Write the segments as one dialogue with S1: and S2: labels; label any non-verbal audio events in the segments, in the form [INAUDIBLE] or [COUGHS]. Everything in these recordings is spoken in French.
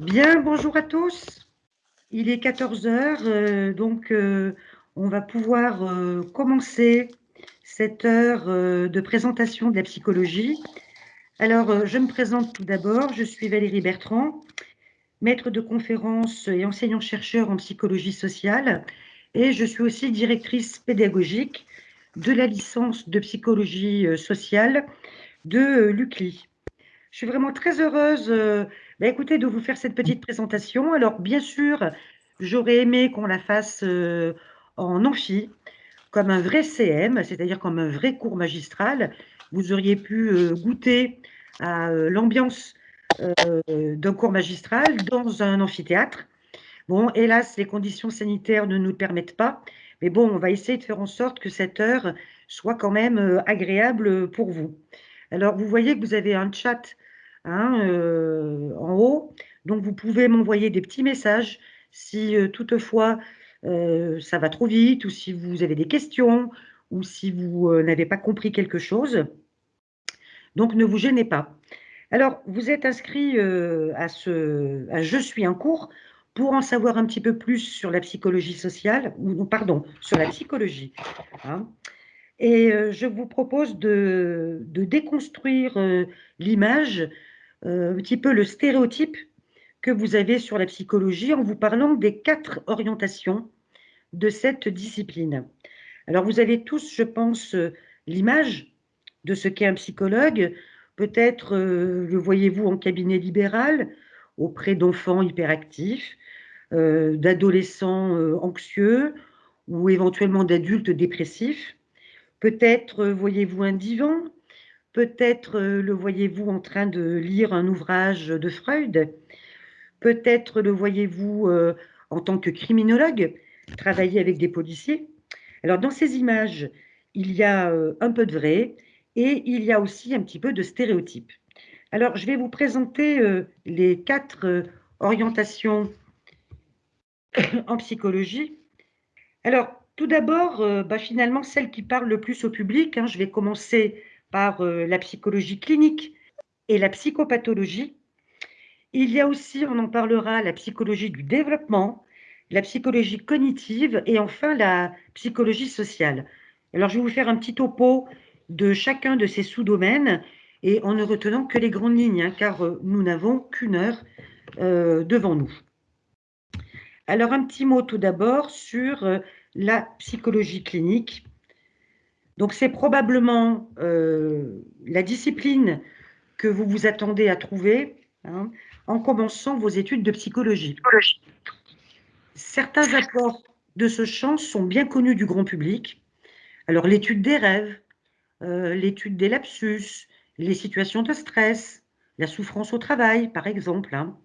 S1: Bien, bonjour à tous. Il est 14 heures, euh, donc euh, on va pouvoir euh, commencer cette heure de présentation de la psychologie. Alors, je me présente tout d'abord. Je suis Valérie Bertrand, maître de conférences et enseignant-chercheur en psychologie sociale, et je suis aussi directrice pédagogique de la licence de psychologie sociale de l'UCLI. Je suis vraiment très heureuse bah, écoutez, de vous faire cette petite présentation. Alors, bien sûr, j'aurais aimé qu'on la fasse euh, en amphi, comme un vrai CM, c'est-à-dire comme un vrai cours magistral. Vous auriez pu euh, goûter à euh, l'ambiance d'un cours magistral dans un amphithéâtre. Bon, hélas, les conditions sanitaires ne nous permettent pas, mais bon, on va essayer de faire en sorte que cette heure soit quand même agréable pour vous. Alors, vous voyez que vous avez un chat Hein, euh, en haut. Donc, vous pouvez m'envoyer des petits messages si euh, toutefois euh, ça va trop vite ou si vous avez des questions ou si vous n'avez pas compris quelque chose. Donc, ne vous gênez pas. Alors, vous êtes inscrit à ce Je suis un cours pour en savoir un petit peu plus sur la psychologie sociale, ou pardon, sur la psychologie. Hein. Et je vous propose de, déconstruire l'image un petit peu le stéréotype que vous avez sur la psychologie en vous parlant des quatre orientations de cette discipline. Alors, vous avez tous, je pense, euh, l'image de ce qu'est un psychologue. Peut-être euh, le voyez-vous en cabinet libéral auprès d'enfants hyperactifs, d'adolescents anxieux ou éventuellement d'adultes dépressifs. Peut-être voyez-vous un divan Peut-être euh, le voyez-vous en train de lire un ouvrage de Freud? Peut-être le voyez-vous euh, en tant que criminologue, travailler avec des policiers? Alors dans ces images, il y a euh, un peu de vrai et il y a aussi un petit peu de stéréotypes. Alors je vais vous présenter les quatre orientations [COUGHS] en psychologie. Alors tout d'abord, bah, finalement celle qui parle le plus au public, hein, je vais commencer par euh, la psychologie clinique et la psychopathologie. Il y a aussi, on en parlera, la psychologie du développement, la psychologie cognitive et enfin la psychologie sociale. Alors, je vais vous faire un petit topo de chacun de ces sous-domaines et en ne retenant que les grandes lignes, hein, car euh, nous n'avons qu'une heure euh, devant nous. Alors, un petit mot tout d'abord sur la psychologie clinique. Donc c'est probablement euh, la discipline que vous vous attendez à trouver hein, en commençant vos études de psychologie. Certains apports de ce champ sont bien connus du grand public. Alors l'étude des rêves, euh, l'étude des lapsus, les situations de stress, la souffrance au travail, par exemple. Hein.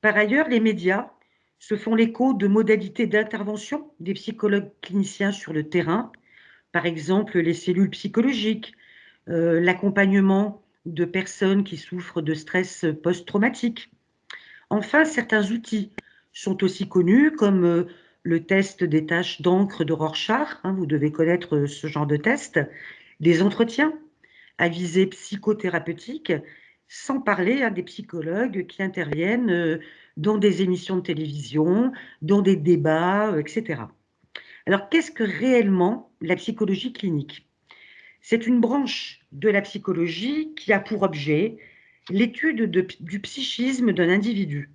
S1: Par ailleurs, les médias se font l'écho de modalités d'intervention des psychologues cliniciens sur le terrain, par exemple les cellules psychologiques, euh, l'accompagnement de personnes qui souffrent de stress post-traumatique. Enfin, certains outils sont aussi connus, comme euh, le test des tâches d'encre de Rorschach, hein, vous devez connaître ce genre de test, des entretiens à visée psychothérapeutique, sans parler à des psychologues qui interviennent euh, dans des émissions de télévision, dans des débats, etc. Alors, qu'est-ce que réellement la psychologie clinique C'est une branche de la psychologie qui a pour objet l'étude du psychisme d'un individu.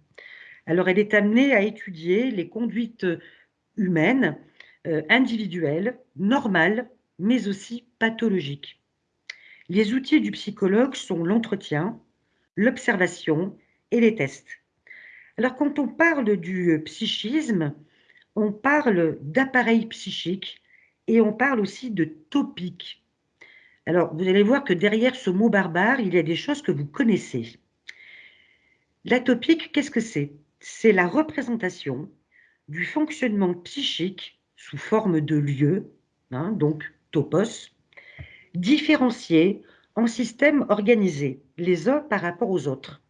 S1: Alors, elle est amenée à étudier les conduites humaines, euh, individuelles, normales, mais aussi pathologiques. Les outils du psychologue sont l'entretien, l'observation et les tests. Alors, quand on parle du psychisme, on parle d'appareil psychique et on parle aussi de topique. Alors, vous allez voir que derrière ce mot barbare, il y a des choses que vous connaissez. La topique, qu'est-ce que c'est? C'est la représentation du fonctionnement psychique sous forme de lieu, hein, donc topos, différencié en systèmes organisés, les uns par rapport aux autres.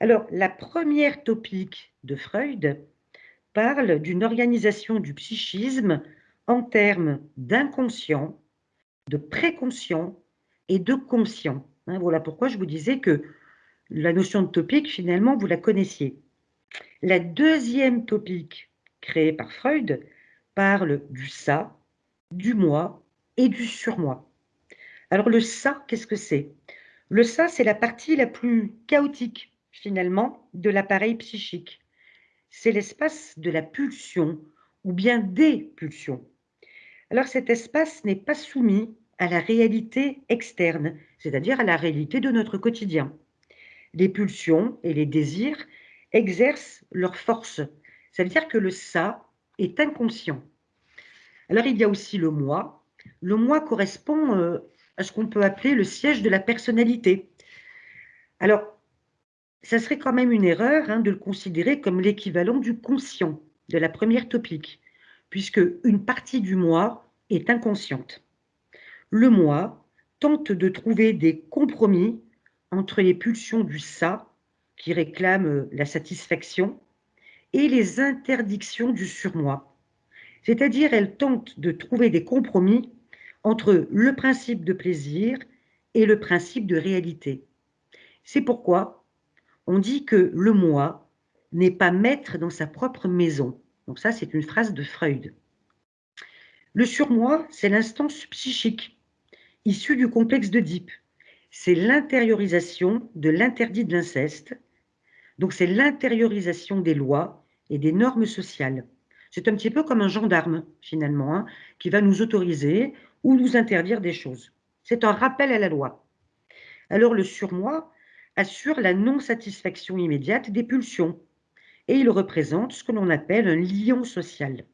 S1: Alors, la première topique de Freud, parle d'une organisation du psychisme en termes d'inconscient, de préconscient et de conscient. Hein, voilà pourquoi je vous disais que la notion de topique, finalement, vous la connaissiez. La deuxième topique créée par Freud parle du ça, du moi et du surmoi. Alors le ça, qu'est-ce que c'est? Le ça, c'est la partie la plus chaotique, finalement, de l'appareil psychique. C'est l'espace de la pulsion, ou bien des pulsions. Alors cet espace n'est pas soumis à la réalité externe, c'est-à-dire à la réalité de notre quotidien. Les pulsions et les désirs exercent leur force. Ça veut dire que le ça est inconscient. Alors il y a aussi le moi. Le moi correspond euh, à ce qu'on peut appeler le siège de la personnalité. Alors, ça serait quand même une erreur hein, de le considérer comme l'équivalent du conscient, de la première topique, puisque une partie du moi est inconsciente. Le moi tente de trouver des compromis entre les pulsions du ça, qui réclament la satisfaction, et les interdictions du surmoi. C'est-à-dire, elle tente de trouver des compromis entre le principe de plaisir et le principe de réalité. C'est pourquoi on dit que le moi n'est pas maître dans sa propre maison. Donc ça, c'est une phrase de Freud. Le surmoi, c'est l'instance psychique, issue du complexe d'Oedipe. C'est l'intériorisation de l'interdit de l'inceste. Donc c'est l'intériorisation des lois et des normes sociales. C'est un petit peu comme un gendarme, finalement, hein, qui va nous autoriser ou nous interdire des choses. C'est un rappel à la loi. Alors le surmoi assure la non-satisfaction immédiate des pulsions et il représente ce que l'on appelle un lion social.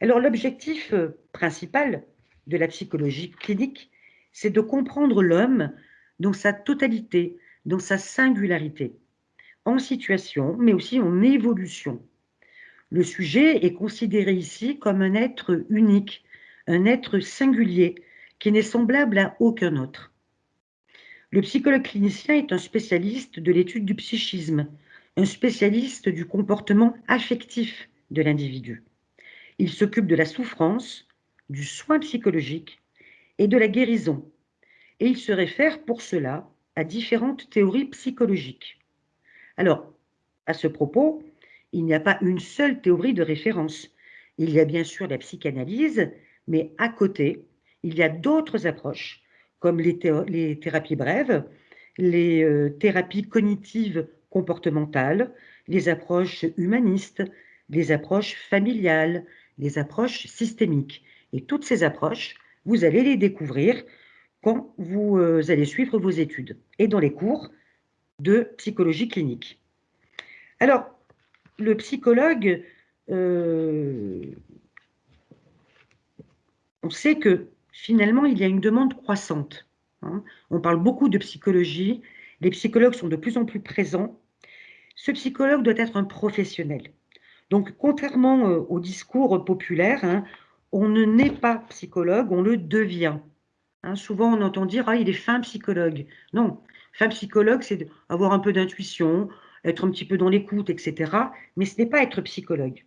S1: Alors l'objectif euh, principal de la psychologie clinique, c'est de comprendre l'homme dans sa totalité, dans sa singularité, en situation, mais aussi en évolution. Le sujet est considéré ici comme un être unique, un être singulier qui n'est semblable à aucun autre. Le psychologue clinicien est un spécialiste de l'étude du psychisme, un spécialiste du comportement affectif de l'individu. Il s'occupe de la souffrance, du soin psychologique et de la guérison, et il se réfère pour cela à différentes théories psychologiques. Alors, à ce propos, il n'y a pas une seule théorie de référence. Il y a bien sûr la psychanalyse, mais à côté, il y a d'autres approches, comme les, thérapies brèves, les euh, thérapies cognitives comportementales, les approches humanistes, les approches familiales, les approches systémiques. Et toutes ces approches, vous allez les découvrir quand vous euh, allez suivre vos études et dans les cours de psychologie clinique. Alors, le psychologue euh, on sait que finalement, il y a une demande croissante. Hein. On parle beaucoup de psychologie, les psychologues sont de plus en plus présents. Ce psychologue doit être un professionnel. Donc, contrairement euh, au discours populaire, hein, on ne naît pas psychologue, on le devient. Hein, souvent, on entend dire « Ah, il est fin psychologue ». Non, fin psychologue, c'est avoir un peu d'intuition, être un petit peu dans l'écoute, etc. Mais ce n'est pas être psychologue.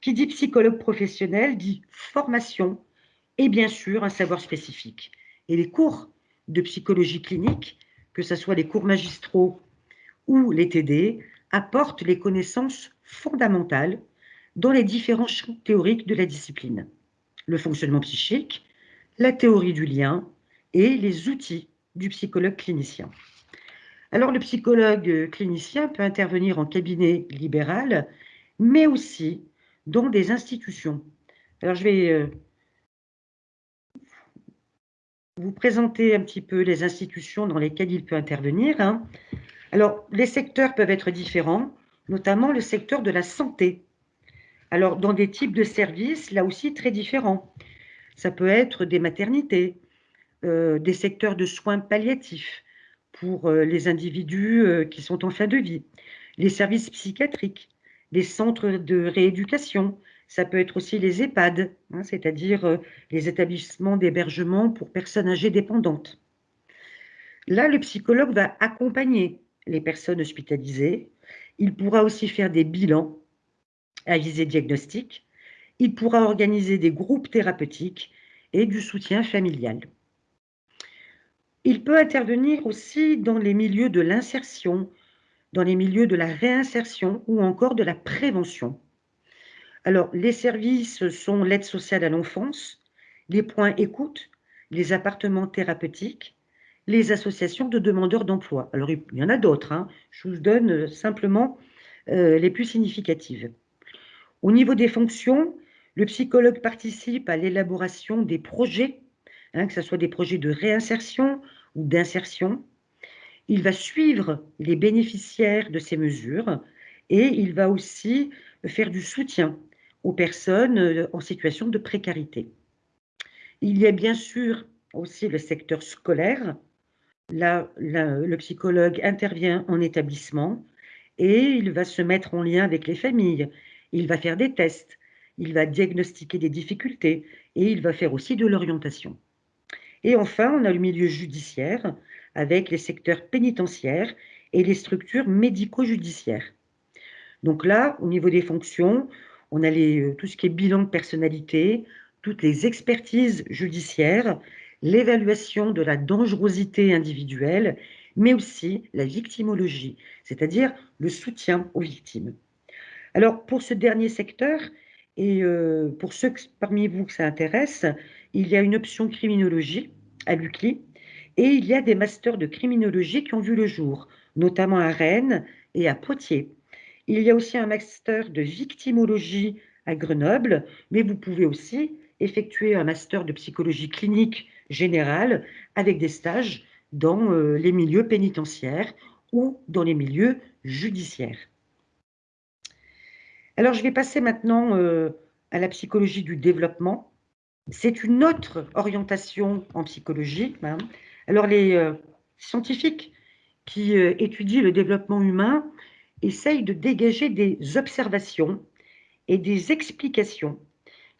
S1: Qui dit psychologue professionnel dit formation, et bien sûr un savoir spécifique. Et les cours de psychologie clinique, que ce soit les cours magistraux ou les TD, apportent les connaissances fondamentales dans les différents champs théoriques de la discipline. Le fonctionnement psychique, la théorie du lien et les outils du psychologue clinicien. Alors le psychologue clinicien peut intervenir en cabinet libéral, mais aussi dans des institutions. Alors je vais euh, vous présenter un petit peu les institutions dans lesquelles il peut intervenir. Hein. Alors, les secteurs peuvent être différents, notamment le secteur de la santé. Alors, dans des types de services, là aussi, très différents. Ça peut être des maternités, euh, des secteurs de soins palliatifs pour euh, les individus euh, qui sont en fin de vie, les services psychiatriques, les centres de rééducation, ça peut être aussi les EHPAD, hein, c'est-à-dire euh, les établissements d'hébergement pour personnes âgées dépendantes. Là, le psychologue va accompagner les personnes hospitalisées. Il pourra aussi faire des bilans à visée diagnostique. Il pourra organiser des groupes thérapeutiques et du soutien familial. Il peut intervenir aussi dans les milieux de l'insertion, dans les milieux de la réinsertion ou encore de la prévention. Alors, les services sont l'aide sociale à l'enfance, les points écoute, les appartements thérapeutiques, les associations de demandeurs d'emploi. Alors, il y en a d'autres, hein. je vous donne euh, simplement euh, les plus significatives. Au niveau des fonctions, le psychologue participe à l'élaboration des projets, hein, que ce soit des projets de réinsertion ou d'insertion. Il va suivre les bénéficiaires de ces mesures et il va aussi faire du soutien aux personnes euh, en situation de précarité. Il y a bien sûr aussi le secteur scolaire. Là, le psychologue intervient en établissement et il va se mettre en lien avec les familles. Il va faire des tests, il va diagnostiquer des difficultés et il va faire aussi de l'orientation. Et enfin, on a le milieu judiciaire avec les secteurs pénitentiaires et les structures médico-judiciaires. Donc là, au niveau des fonctions, on a euh, tout ce qui est bilan de personnalité, toutes les expertises judiciaires, l'évaluation de la dangerosité individuelle, mais aussi la victimologie, c'est-à-dire le soutien aux victimes. Alors, pour ce dernier secteur, et euh, pour ceux parmi vous que ça intéresse, il y a une option criminologie à l'UCLI, et il y a des masters de criminologie qui ont vu le jour, notamment à Rennes et à Poitiers. Il y a aussi un master de victimologie à Grenoble, mais vous pouvez aussi effectuer un master de psychologie clinique générale avec des stages dans euh, les milieux pénitentiaires ou dans les milieux judiciaires. Alors, je vais passer maintenant euh, à la psychologie du développement. C'est une autre orientation en psychologie. Hein. Alors, les euh, scientifiques qui étudient le développement humain essayent de dégager des observations et des explications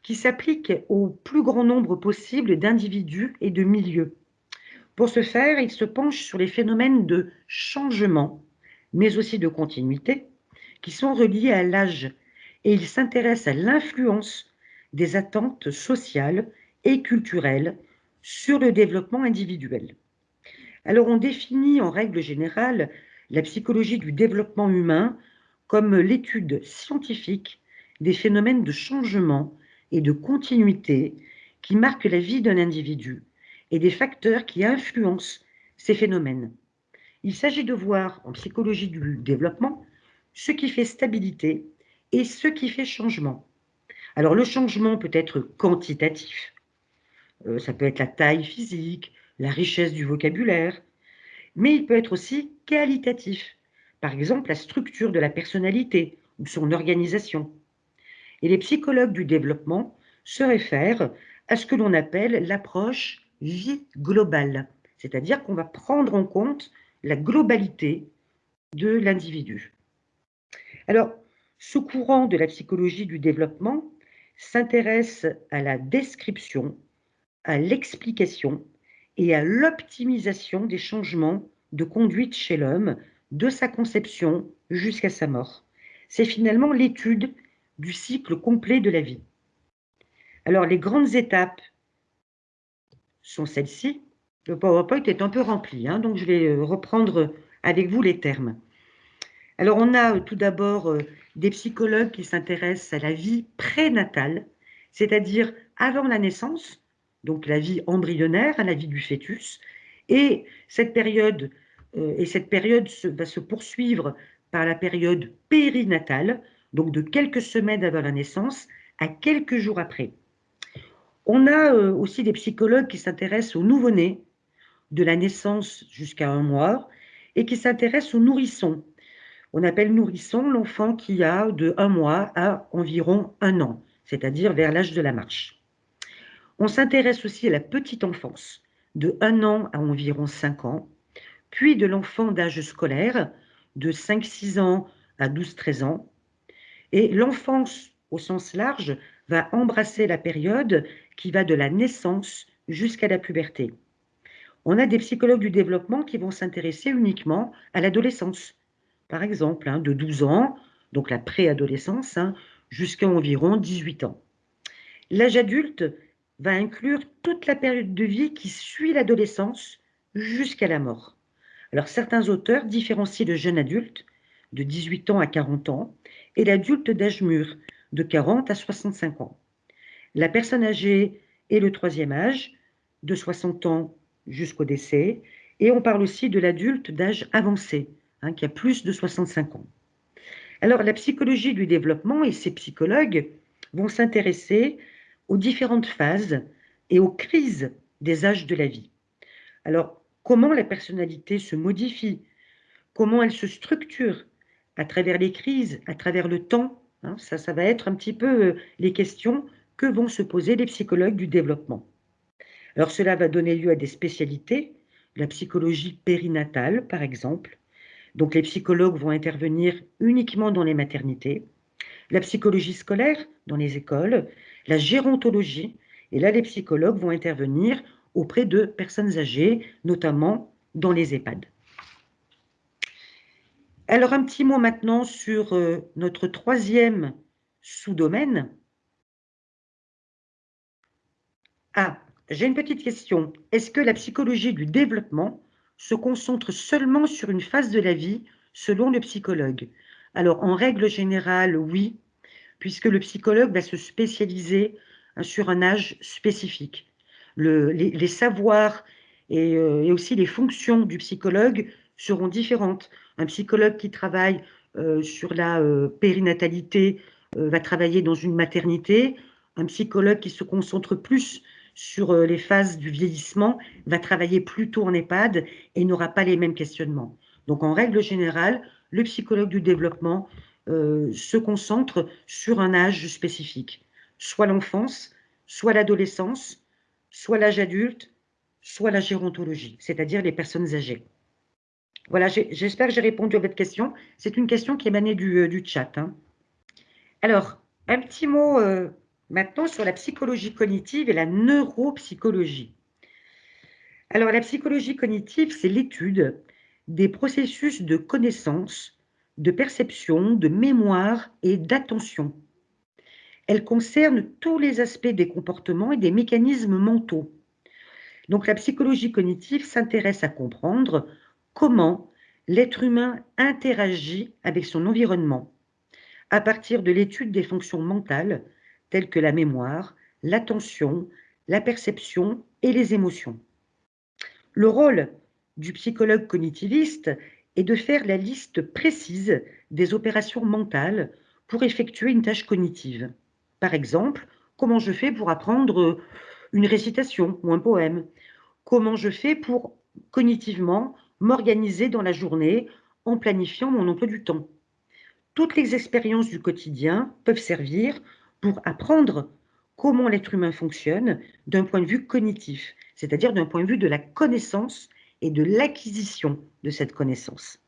S1: qui s'appliquent au plus grand nombre possible d'individus et de milieux. Pour ce faire, ils se penchent sur les phénomènes de changement, mais aussi de continuité, qui sont reliés à l'âge, et ils s'intéressent à l'influence des attentes sociales et culturelles sur le développement individuel. Alors on définit en règle générale la psychologie du développement humain comme l'étude scientifique des phénomènes de changement et de continuité qui marquent la vie d'un individu et des facteurs qui influencent ces phénomènes. Il s'agit de voir en psychologie du développement ce qui fait stabilité et ce qui fait changement. Alors le changement peut être quantitatif, euh, ça peut être la taille physique, la richesse du vocabulaire, mais il peut être aussi qualitatif, par exemple la structure de la personnalité ou son organisation. Et les psychologues du développement se réfèrent à ce que l'on appelle l'approche vie globale, c'est-à-dire qu'on va prendre en compte la globalité de l'individu. Alors, ce courant de la psychologie du développement s'intéresse à la description, à l'explication et à l'optimisation des changements de conduite chez l'homme, de sa conception jusqu'à sa mort. C'est finalement l'étude du cycle complet de la vie. Alors, les grandes étapes sont celles-ci. Le PowerPoint est un peu rempli, hein, donc je vais euh, reprendre avec vous les termes. Alors, on a euh, tout d'abord euh, des psychologues qui s'intéressent à la vie prénatale, c'est-à-dire avant la naissance, donc la vie embryonnaire, la vie du fœtus, et cette période, période va se poursuivre par la période périnatale, donc de quelques semaines avant la naissance à quelques jours après. On a euh, aussi des psychologues qui s'intéressent aux nouveau-nés, de la naissance jusqu'à un mois, et qui s'intéressent aux nourrissons. On appelle nourrisson l'enfant qui a de un mois à environ un an, c'est-à-dire vers l'âge de la marche. On s'intéresse aussi à la petite enfance, de un an à environ cinq ans, puis de l'enfant d'âge scolaire, de 5-6 ans à 12-13 ans. Et l'enfance, au sens large, va embrasser la période qui va de la naissance jusqu'à la puberté. On a des psychologues du développement qui vont s'intéresser uniquement à l'adolescence. Par exemple, hein, de 12 ans, donc la préadolescence, hein, jusqu'à environ 18 ans. L'âge adulte va inclure toute la période de vie qui suit l'adolescence jusqu'à la mort. Alors certains auteurs différencient le jeune adulte, de 18 ans à 40 ans, et l'adulte d'âge mûr, de 40 à 65 ans. La personne âgée est le troisième âge, de 60 ans jusqu'au décès, et on parle aussi de l'adulte d'âge avancé, hein, qui a plus de 65 ans. Alors la psychologie du développement et ses psychologues vont s'intéresser aux différentes phases et aux crises des âges de la vie. Alors, comment la personnalité se modifie, comment elle se structure à travers les crises, à travers le temps, hein, ça, ça va être un petit peu euh, les questions que vont se poser les psychologues du développement. Alors cela va donner lieu à des spécialités, la psychologie périnatale par exemple. Donc les psychologues vont intervenir uniquement dans les maternités, la psychologie scolaire dans les écoles, la gérontologie, et là les psychologues vont intervenir auprès de personnes âgées, notamment dans les EHPAD. Alors un petit mot maintenant sur euh, notre troisième sous-domaine. Ah, j'ai une petite question. Est-ce que la psychologie du développement se concentre seulement sur une phase de la vie selon le psychologue? Alors, en règle générale, oui, puisque le psychologue va se spécialiser hein, sur un âge spécifique. les, savoirs euh, et, aussi les fonctions du psychologue seront différentes. Un psychologue qui travaille euh, sur la euh, périnatalité va travailler dans une maternité. Un psychologue qui se concentre plus sur euh, les phases du vieillissement va travailler plutôt en EHPAD et n'aura pas les mêmes questionnements. Donc en règle générale, le psychologue du développement euh, se concentre sur un âge spécifique, soit l'enfance, soit l'adolescence, soit l'âge adulte, soit la gérontologie, c'est-à-dire les personnes âgées. Voilà, j'espère que j'ai répondu à votre question. C'est une question qui émanait du, euh, du chat. Hein. Alors, un petit mot Maintenant, sur la psychologie cognitive et la neuropsychologie. Alors, la psychologie cognitive, c'est l'étude des processus de connaissance, de perception, de mémoire et d'attention. Elle concerne tous les aspects des comportements et des mécanismes mentaux. Donc, la psychologie cognitive s'intéresse à comprendre comment l'être humain interagit avec son environnement à partir de l'étude des fonctions mentales telles que la mémoire, l'attention, la perception et les émotions. Le rôle du psychologue cognitiviste est de faire la liste précise des opérations mentales pour effectuer une tâche cognitive. Par exemple, comment je fais pour apprendre une récitation ou un poème? Comment je fais pour cognitivement m'organiser dans la journée en planifiant mon emploi du temps? Toutes les expériences du quotidien peuvent servir pour apprendre comment l'être humain fonctionne d'un point de vue cognitif, c'est-à-dire d'un point de vue de la connaissance et de l'acquisition de cette connaissance.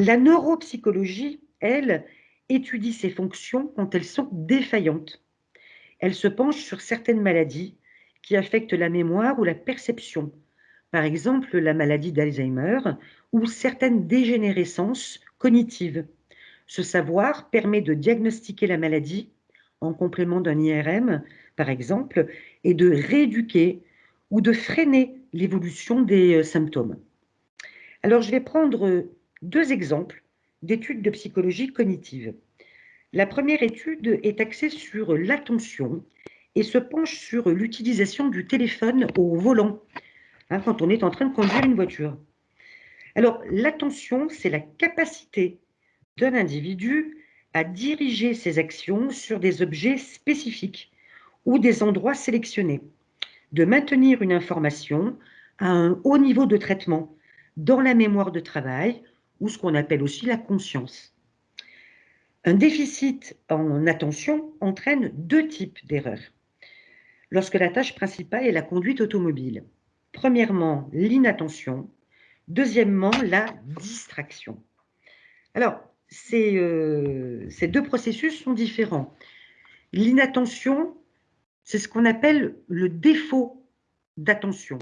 S1: La neuropsychologie, elle, étudie ces fonctions quand elles sont défaillantes. Elle se penche sur certaines maladies qui affectent la mémoire ou la perception, par exemple la maladie d'Alzheimer ou certaines dégénérescences cognitives. Ce savoir permet de diagnostiquer la maladie en complément d'un IRM, par exemple, et de rééduquer ou de freiner l'évolution des euh, symptômes. Alors, je vais prendre deux exemples d'études de psychologie cognitive. La première étude est axée sur l'attention et se penche sur l'utilisation du téléphone au volant, hein, quand on est en train de conduire une voiture. Alors, l'attention, c'est la capacité d'un individu à diriger ses actions sur des objets spécifiques ou des endroits sélectionnés, de maintenir une information à un haut niveau de traitement dans la mémoire de travail ou ce qu'on appelle aussi la conscience. Un déficit en attention entraîne deux types d'erreurs. Lorsque la tâche principale est la conduite automobile. Premièrement, l'inattention. Deuxièmement, la distraction. Alors, euh, ces, deux processus sont différents. L'inattention, c'est ce qu'on appelle le défaut d'attention.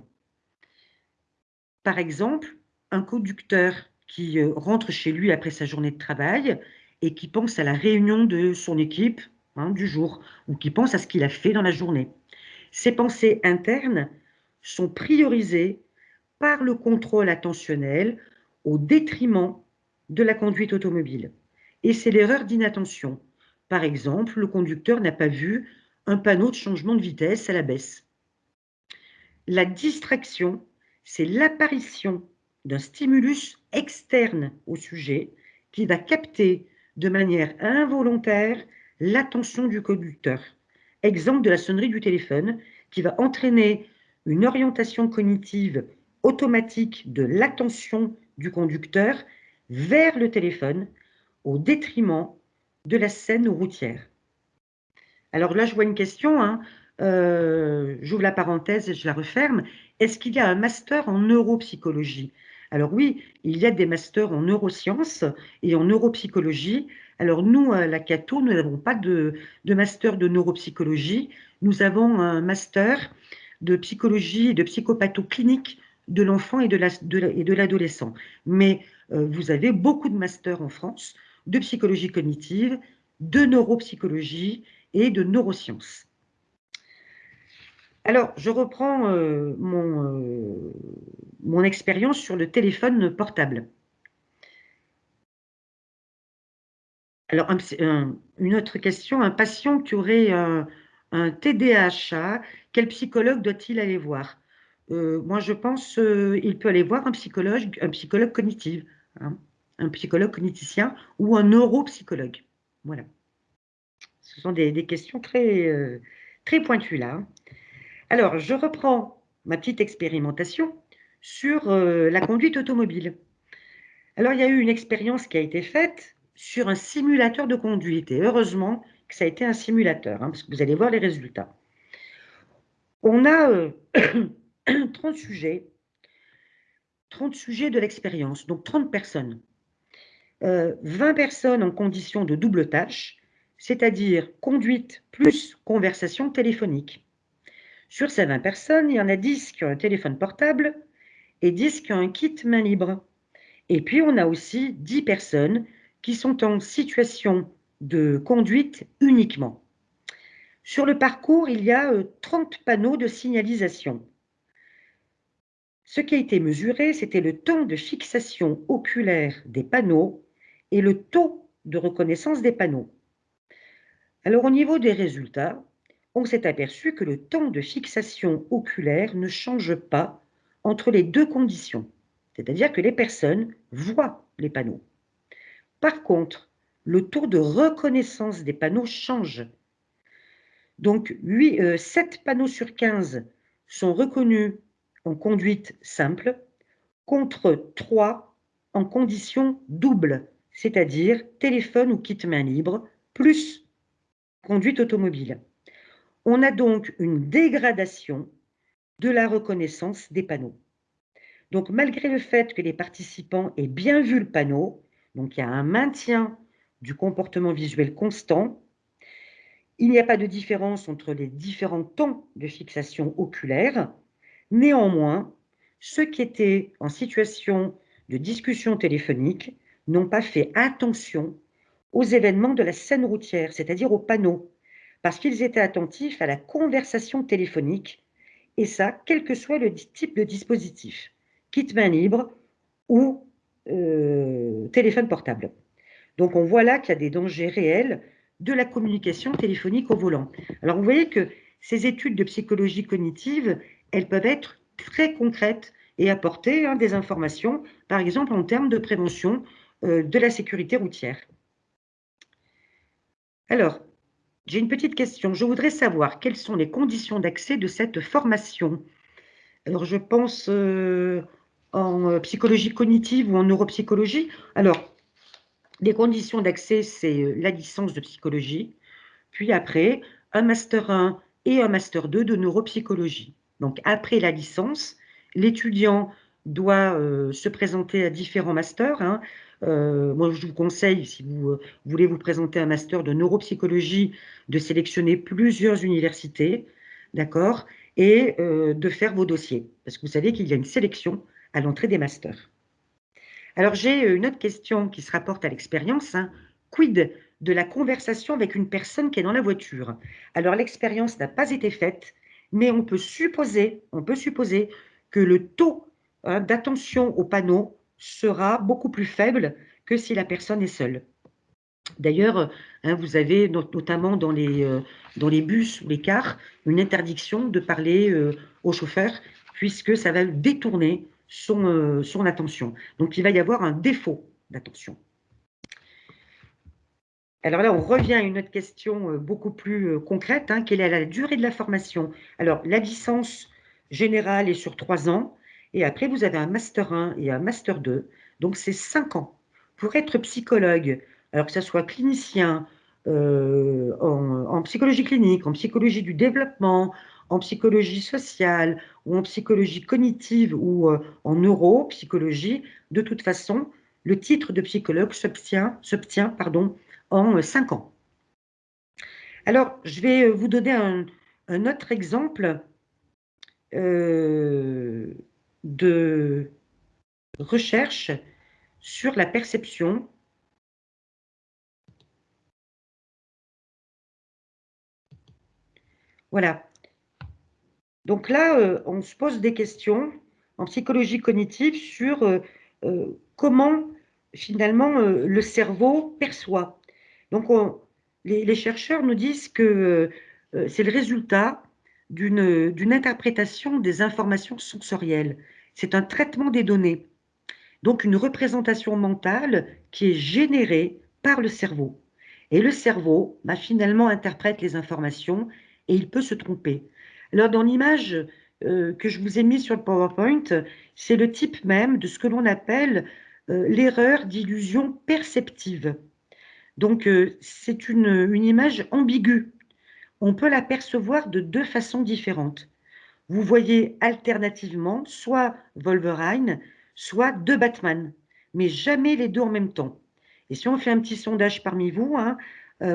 S1: Par exemple, un conducteur qui euh, rentre chez lui après sa journée de travail et qui pense à la réunion de son équipe hein, du jour ou qui pense à ce qu'il a fait dans la journée. Ses pensées internes sont priorisées par le contrôle attentionnel au détriment de la conduite automobile. Et c'est l'erreur d'inattention. Par exemple, le conducteur n'a pas vu un panneau de changement de vitesse à la baisse. La distraction, c'est l'apparition d'un stimulus externe au sujet qui va capter de manière involontaire l'attention du conducteur. Exemple de la sonnerie du téléphone qui va entraîner une orientation cognitive automatique de l'attention du conducteur vers le téléphone au détriment de la scène routière. Alors là, je vois une question, hein. euh, j'ouvre la parenthèse et je la referme. Est-ce qu'il y a un master en neuropsychologie? Alors oui, il y a des masters en neurosciences et en neuropsychologie. Alors nous, à la Cato, nous n'avons pas de, master de neuropsychologie. Nous avons un master de psychologie et de psychopathoclinique de l'enfant et de l'adolescent. Mais euh, vous avez beaucoup de masters en France de psychologie cognitive, de neuropsychologie et de neurosciences. Alors, je reprends euh, mon, euh, mon expérience sur le téléphone portable. Alors, une autre question, un patient qui aurait un, TDAH, quel psychologue doit-il aller voir? Euh, Moi, je pense qu'il peut aller voir un psychologue, un psychologue cognitif. Hein un psychologue cogniticien ou un neuropsychologue. Voilà. Ce sont des, questions très, euh, très pointues là. Alors, je reprends ma petite expérimentation sur euh, la conduite automobile. Alors, il y a eu une expérience qui a été faite sur un simulateur de conduite. Et heureusement que ça a été un simulateur, hein, parce que vous allez voir les résultats. On a 30 euh, [COUGHS] sujets, 30 sujets de l'expérience, donc 30 personnes. 20 euh, personnes en condition de double tâche, c'est-à-dire conduite plus conversation téléphonique. Sur ces 20 personnes, il y en a 10 qui ont un téléphone portable et 10 qui ont un kit main libre. Et puis, on a aussi 10 personnes qui sont en situation de conduite uniquement. Sur le parcours, il y a 30 euh, panneaux de signalisation. Ce qui a été mesuré, c'était le temps de fixation oculaire des panneaux et le taux de reconnaissance des panneaux. Alors au niveau des résultats, on s'est aperçu que le temps de fixation oculaire ne change pas entre les deux conditions, c'est-à-dire que les personnes voient les panneaux. Par contre, le taux de reconnaissance des panneaux change. Donc 8, 7 euh, panneaux sur 15 sont reconnus en conduite simple contre 3 en condition double, c'est-à-dire téléphone ou kit main libre, plus conduite automobile. On a donc une dégradation de la reconnaissance des panneaux. Donc malgré le fait que les participants aient bien vu le panneau, donc il y a un maintien du comportement visuel constant, il n'y a pas de différence entre les différents temps de fixation oculaire. Néanmoins, ceux qui étaient en situation de discussion téléphonique n'ont pas fait attention aux événements de la scène routière, c'est-à-dire aux panneaux, parce qu'ils étaient attentifs à la conversation téléphonique, et ça, quel que soit le type de dispositif, kit main libre ou euh, téléphone portable. Donc on voit là qu'il y a des dangers réels de la communication téléphonique au volant. Alors vous voyez que ces études de psychologie cognitive, elles peuvent être très concrètes et apporter hein, des informations, par exemple en termes de prévention euh, de la sécurité routière. Alors, j'ai une petite question. Je voudrais savoir quelles sont les conditions d'accès de cette formation. Alors, je pense euh, en euh, psychologie cognitive ou en neuropsychologie. Alors, les conditions d'accès, c'est la licence de psychologie, puis après, un Master 1 et un Master 2 de neuropsychologie. Donc, après la licence, l'étudiant doit se présenter à différents masters. Hein. Euh, moi, je vous conseille, si vous euh, voulez vous présenter un master de neuropsychologie, de sélectionner plusieurs universités, d'accord, et euh, de faire vos dossiers, parce que vous savez qu'il y a une sélection à l'entrée des masters. Alors, j'ai une autre question qui se rapporte à l'expérience. Hein. Quid de la conversation avec une personne qui est dans la voiture? Alors, l'expérience n'a pas été faite, mais on peut supposer, on peut supposer que le taux hein, d'attention au panneau sera beaucoup plus faible que si la personne est seule. D'ailleurs, hein, vous avez notamment dans les, euh, dans les bus ou les cars une interdiction de parler euh, au chauffeur puisque ça va détourner son, euh, son attention. Donc, il va y avoir un défaut d'attention. Alors là, on revient à une autre question beaucoup plus concrète. Hein, quelle est la durée de la formation? Alors, la licence générale est sur trois ans. Et après, vous avez un Master 1 et un Master 2. Donc, c'est cinq ans. Pour être psychologue, alors que ce soit clinicien, euh, en, psychologie clinique, en psychologie du développement, en psychologie sociale ou en psychologie cognitive ou euh, en neuropsychologie, de toute façon, le titre de psychologue s'obtient en 5 ans. Alors, je vais vous donner un, autre exemple euh, de recherche sur la perception Voilà. Donc là, euh, on se pose des questions en psychologie cognitive sur euh, euh, comment finalement le cerveau perçoit. Donc les, chercheurs nous disent que c'est le résultat d'une interprétation des informations sensorielles. C'est un traitement des données. Donc une représentation mentale qui est générée par le cerveau. Et le cerveau bah, finalement interprète les informations et il peut se tromper. Alors, dans l'image euh, que je vous ai mise sur le PowerPoint, c'est le type même de ce que l'on appelle euh, l'erreur d'illusion perceptive. Donc, euh, c'est une, une image ambiguë. On peut la percevoir de deux façons différentes. Vous voyez alternativement soit Wolverine, soit deux Batman, mais jamais les deux en même temps. Et si on fait un petit sondage parmi vous, hein,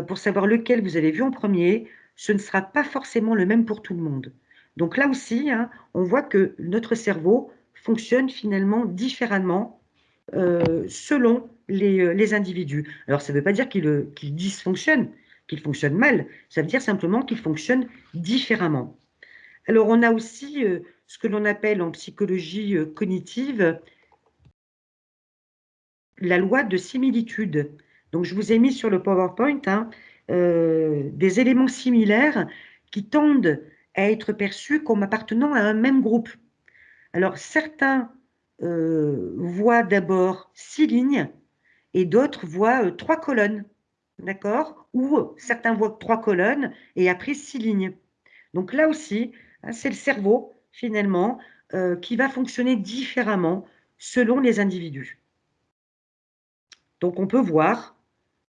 S1: pour savoir lequel vous avez vu en premier, ce ne sera pas forcément le même pour tout le monde. Donc là aussi, hein, on voit que notre cerveau fonctionne finalement différemment euh, selon euh, les, individus. Alors ça ne veut pas dire qu'il euh, dysfonctionne, qu'il fonctionne mal, ça veut dire simplement qu'il fonctionne différemment. Alors on a aussi ce que l'on appelle en psychologie cognitive la loi de similitude. Donc je vous ai mis sur le PowerPoint hein, euh, des éléments similaires qui tendent à être perçus comme appartenant à un même groupe. Alors certains euh, voient d'abord six lignes et d'autres voient euh, trois colonnes, d'accord? Ou certains voient trois colonnes et après six lignes. Donc là aussi, c'est le cerveau finalement qui va fonctionner différemment selon les individus. Donc on peut voir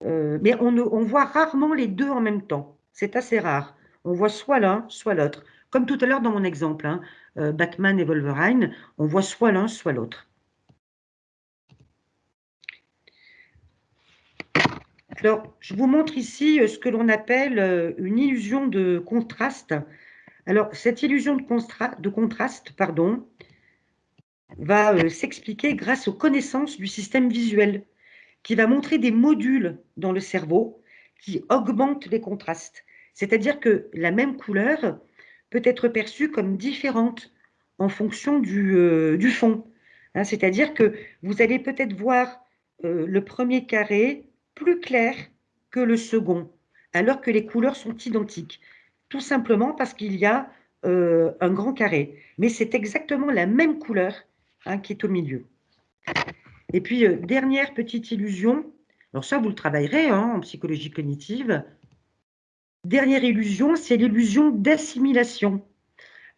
S1: euh, mais on, voit rarement les deux en même temps. C'est assez rare. On voit soit l'un, soit l'autre. Comme tout à l'heure dans mon exemple, hein, euh, Batman et Wolverine, on voit soit l'un, soit l'autre. Alors, je vous montre ici euh, ce que l'on appelle une illusion de contraste. Alors, cette illusion de, contraste va s'expliquer grâce aux connaissances du système visuel qui va montrer des modules dans le cerveau qui augmentent les contrastes. C'est-à-dire que la même couleur peut être perçue comme différente en fonction du, euh, fond. Hein, c'est-à-dire que vous allez peut-être voir euh, le premier carré plus clair que le second, alors que les couleurs sont identiques. Tout simplement parce qu'il y a euh, un grand carré. Mais c'est exactement la même couleur hein, qui est au milieu. Et puis, euh, dernière petite illusion, alors ça, vous le travaillerez hein, en psychologie cognitive. Dernière illusion, c'est l'illusion d'assimilation.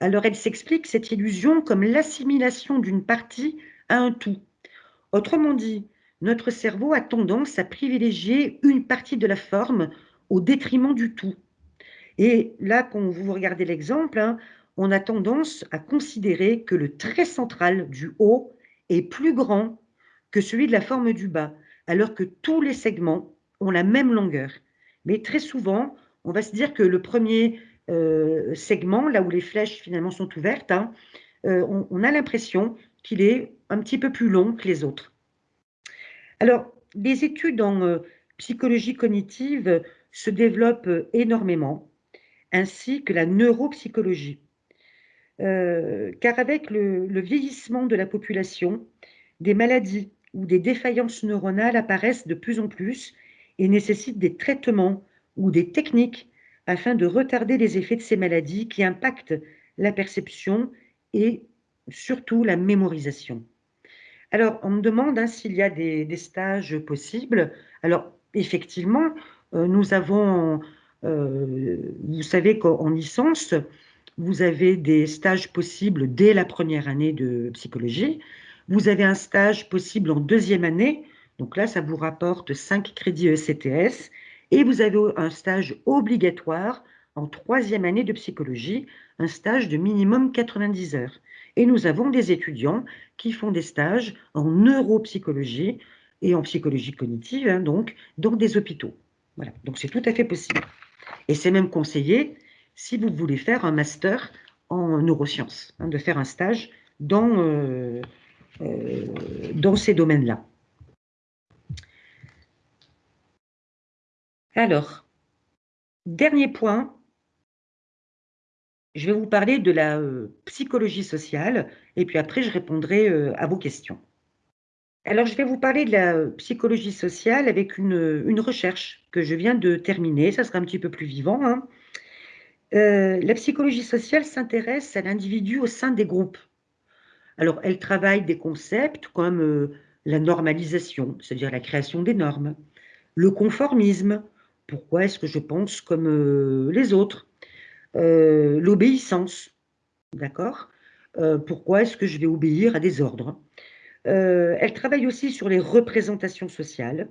S1: Alors, elle s'explique, cette illusion, comme l'assimilation d'une partie à un tout. Autrement dit, notre cerveau a tendance à privilégier une partie de la forme au détriment du tout. Et là, quand vous regardez l'exemple, hein, on a tendance à considérer que le trait central du haut est plus grand que celui de la forme du bas, alors que tous les segments ont la même longueur. Mais très souvent, on va se dire que le premier euh, segment, là où les flèches finalement sont ouvertes, hein, euh, on, a l'impression qu'il est un petit peu plus long que les autres. Alors, les études en euh, psychologie cognitive se développent énormément, ainsi que la neuropsychologie. euh, car avec le, vieillissement de la population, des maladies ou des défaillances neuronales apparaissent de plus en plus et nécessitent des traitements ou des techniques afin de retarder les effets de ces maladies qui impactent la perception et surtout la mémorisation. Alors, on me demande hein, s'il y a des, stages possibles. Alors, effectivement, euh, nous avons, vous savez qu'en licence, vous avez des stages possibles dès la première année de psychologie. Vous avez un stage possible en deuxième année. Donc là, ça vous rapporte 5 crédits ECTS. Et vous avez un stage obligatoire en troisième année de psychologie, un stage de minimum 90 heures. Et nous avons des étudiants qui font des stages en neuropsychologie et en psychologie cognitive, hein, donc, dans des hôpitaux. Voilà, donc c'est tout à fait possible. Et c'est même conseillé, si vous voulez faire un master en neurosciences, hein, de faire un stage dans, euh, euh, dans ces domaines-là. Alors, dernier point, je vais vous parler de la euh, psychologie sociale et puis après je répondrai à vos questions. Alors je vais vous parler de la euh, psychologie sociale avec une, recherche que je viens de terminer, ça sera un petit peu plus vivant. Hein. la psychologie sociale s'intéresse à l'individu au sein des groupes. Alors elle travaille des concepts comme la normalisation, c'est-à-dire la création des normes, le conformisme, pourquoi est-ce que je pense comme les autres, euh, l'obéissance, d'accord euh, Pourquoi est-ce que je vais obéir à des ordres euh, Elle travaille aussi sur les représentations sociales.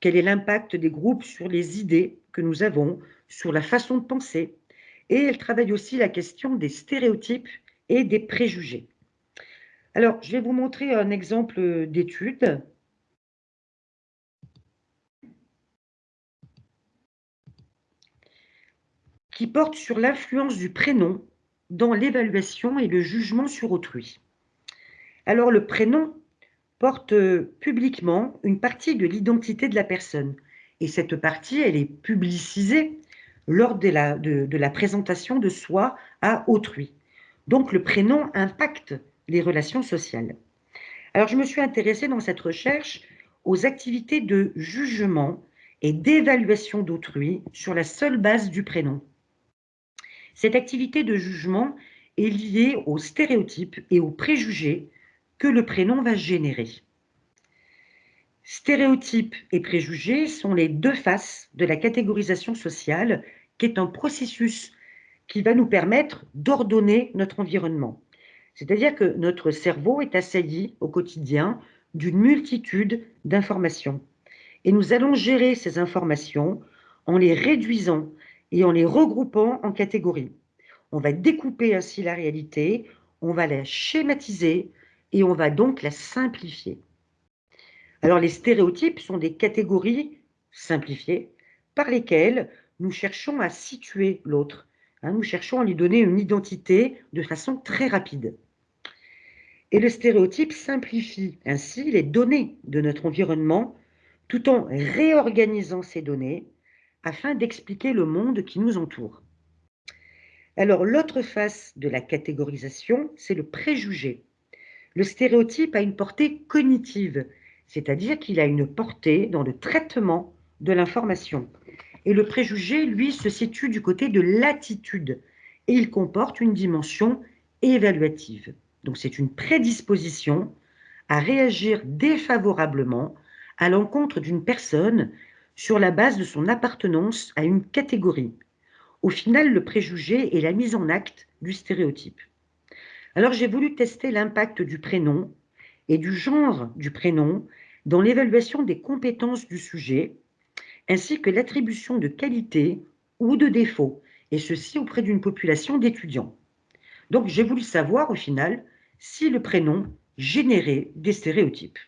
S1: Quel est l'impact des groupes sur les idées que nous avons, sur la façon de penser? Et elle travaille aussi la question des stéréotypes et des préjugés. Alors, je vais vous montrer un exemple d'étude qui porte sur l'influence du prénom dans l'évaluation et le jugement sur autrui. Alors le prénom porte euh, publiquement une partie de l'identité de la personne et cette partie, elle est publicisée lors de la, de la présentation de soi à autrui. Donc le prénom impacte les relations sociales. Alors je me suis intéressée dans cette recherche aux activités de jugement et d'évaluation d'autrui sur la seule base du prénom. Cette activité de jugement est liée aux stéréotypes et aux préjugés que le prénom va générer. Stéréotypes et préjugés sont les deux faces de la catégorisation sociale, qui est un processus qui va nous permettre d'ordonner notre environnement. C'est-à-dire que notre cerveau est assailli au quotidien d'une multitude d'informations. Et nous allons gérer ces informations en les réduisant et en les regroupant en catégories. On va découper ainsi la réalité, on va la schématiser et on va donc la simplifier. Alors les stéréotypes sont des catégories simplifiées par lesquelles nous cherchons à situer l'autre. Hein, nous cherchons à lui donner une identité de façon très rapide. Et le stéréotype simplifie ainsi les données de notre environnement tout en réorganisant ces données afin d'expliquer le monde qui nous entoure. Alors, l'autre face de la catégorisation, c'est le préjugé. Le stéréotype a une portée cognitive, c'est-à-dire qu'il a une portée dans le traitement de l'information. Et le préjugé, lui, se situe du côté de l'attitude, et il comporte une dimension évaluative. Donc c'est une prédisposition à réagir défavorablement à l'encontre d'une personne sur la base de son appartenance à une catégorie. Au final, le préjugé est la mise en acte du stéréotype. Alors j'ai voulu tester l'impact du prénom et du genre du prénom dans l'évaluation des compétences du sujet, ainsi que l'attribution de qualités ou de défauts, et ceci auprès d'une population d'étudiants. Donc j'ai voulu savoir au final si le prénom générait des stéréotypes.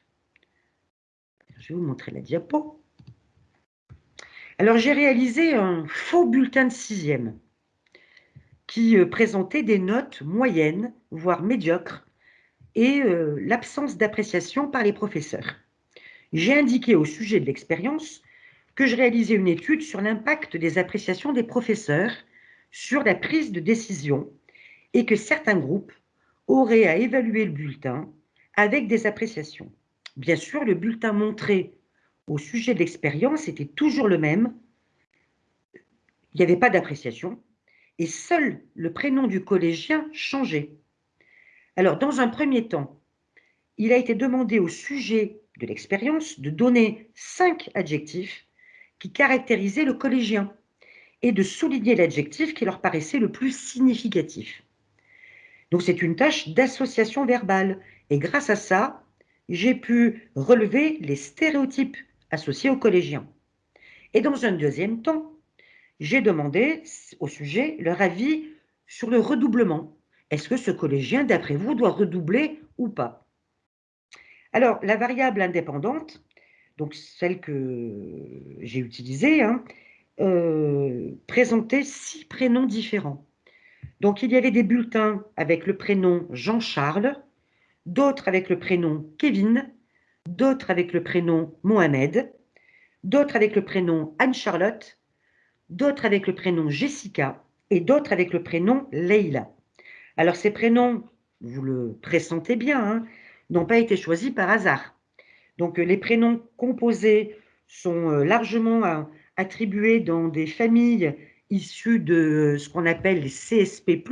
S1: Je vais vous montrer la diapo. Alors, j'ai réalisé un faux bulletin de sixième qui euh, présentait des notes moyennes, voire médiocres, et euh, l'absence d'appréciation par les professeurs. J'ai indiqué au sujet de l'expérience que je réalisais une étude sur l'impact des appréciations des professeurs sur la prise de décision et que certains groupes auraient à évaluer le bulletin avec des appréciations. Bien sûr, le bulletin montré au sujet de l'expérience était toujours le même. Il n'y avait pas d'appréciation et seul le prénom du collégien changeait. Alors, dans un premier temps, il a été demandé au sujet de l'expérience de donner cinq adjectifs qui caractérisaient le collégien et de souligner l'adjectif qui leur paraissait le plus significatif. Donc c'est une tâche d'association verbale et grâce à ça, j'ai pu relever les stéréotypes associés aux collégiens. Et dans un deuxième temps, j'ai demandé au sujet leur avis sur le redoublement. Est-ce que ce collégien, d'après vous, doit redoubler ou pas? Alors, la variable indépendante, donc celle que j'ai utilisée, hein, euh, présentait six prénoms différents. Donc, il y avait des bulletins avec le prénom Jean-Charles, d'autres avec le prénom Kevin, d'autres avec le prénom Mohamed, d'autres avec le prénom Anne-Charlotte, d'autres avec le prénom Jessica et d'autres avec le prénom Leila. Alors ces prénoms, vous le pressentez bien, hein, n'ont pas été choisis par hasard. Donc les prénoms composés sont euh, largement euh, attribués dans des familles issues de ce qu'on appelle les CSP+,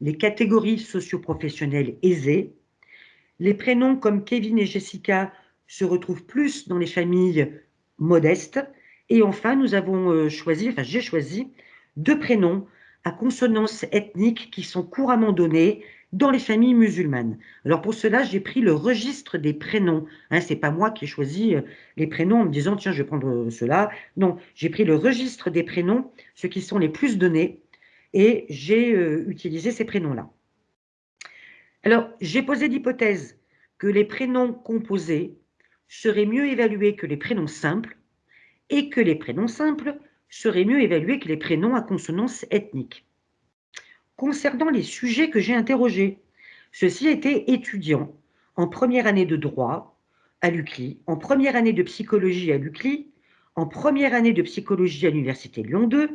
S1: les catégories socioprofessionnelles aisées. Les prénoms comme Kevin et Jessica se retrouvent plus dans les familles modestes. Et enfin, nous avons euh, choisi, enfin j'ai choisi, deux prénoms à consonance ethnique qui sont couramment donnés dans les familles musulmanes. Alors pour cela, j'ai pris le registre des prénoms. Hein, Ce n'est pas moi qui ai choisi euh, les prénoms en me disant, tiens, je vais prendre euh, cela. Non, j'ai pris le registre des prénoms, ceux qui sont les plus donnés, et j'ai utilisé ces prénoms-là. Alors, j'ai posé l'hypothèse que les prénoms composés seraient mieux évalués que les prénoms simples et que les prénoms simples seraient mieux évalués que les prénoms à consonance ethnique. Concernant les sujets que j'ai interrogés, ceux-ci étaient étudiants en première année de droit à l'UCLI, en première année de psychologie à l'UCLI, en première année de psychologie à l'Université Lyon 2,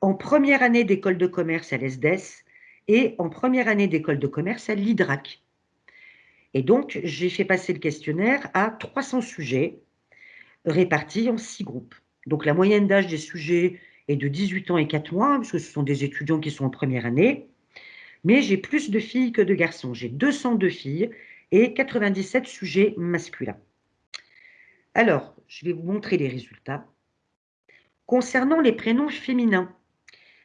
S1: en première année d'école de commerce à l'ESDES et en première année d'école de commerce à l'IDRAC. Et donc, j'ai fait passer le questionnaire à 300 sujets répartis en six groupes. Donc, la moyenne d'âge des sujets est de 18 ans et 4 mois, puisque ce sont des étudiants qui sont en première année. Mais j'ai plus de filles que de garçons. J'ai 202 filles et 97 sujets masculins. Alors, je vais vous montrer les résultats. Concernant les prénoms féminins,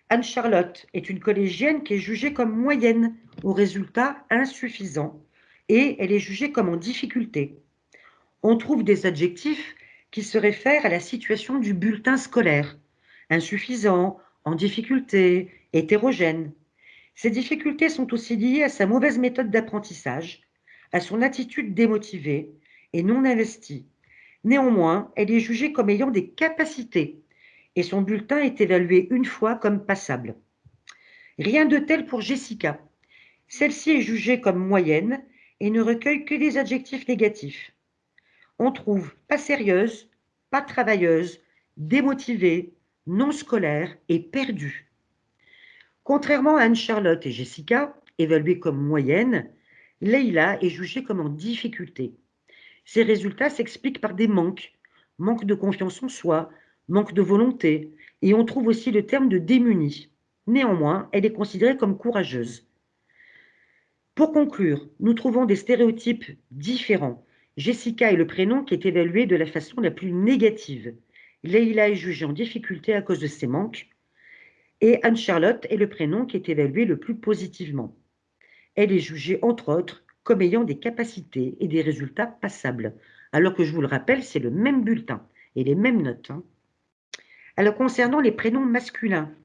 S1: Anne-Charlotte est une collégienne qui est jugée comme moyenne aux résultats insuffisants et elle est jugée comme en difficulté. On trouve des adjectifs qui se réfèrent à la situation du bulletin scolaire, insuffisant, en difficulté, hétérogène. Ces difficultés sont aussi liées à sa mauvaise méthode d'apprentissage, à son attitude démotivée et non investie. Néanmoins, elle est jugée comme ayant des capacités et son bulletin est évalué une fois comme passable. Rien de tel pour Jessica. Celle-ci est jugée comme moyenne et ne recueille que des adjectifs négatifs. On trouve pas sérieuse, pas travailleuse, démotivée, non scolaire et perdue. Contrairement à Anne-Charlotte et Jessica, évaluées comme moyennes, Leila est jugée comme en difficulté. Ces résultats s'expliquent par des manques, manque de confiance en soi, manque de volonté, et on trouve aussi le terme de démunie. Néanmoins, elle est considérée comme courageuse. Pour conclure, nous trouvons des stéréotypes différents. Jessica est le prénom qui est évalué de la façon la plus négative. Leila est jugée en difficulté à cause de ses manques. Et Anne-Charlotte est le prénom qui est évalué le plus positivement. Elle est jugée, entre autres, comme ayant des capacités et des résultats passables. Alors que je vous le rappelle, c'est le même bulletin et les mêmes notes. Hein. Alors concernant les prénoms masculins,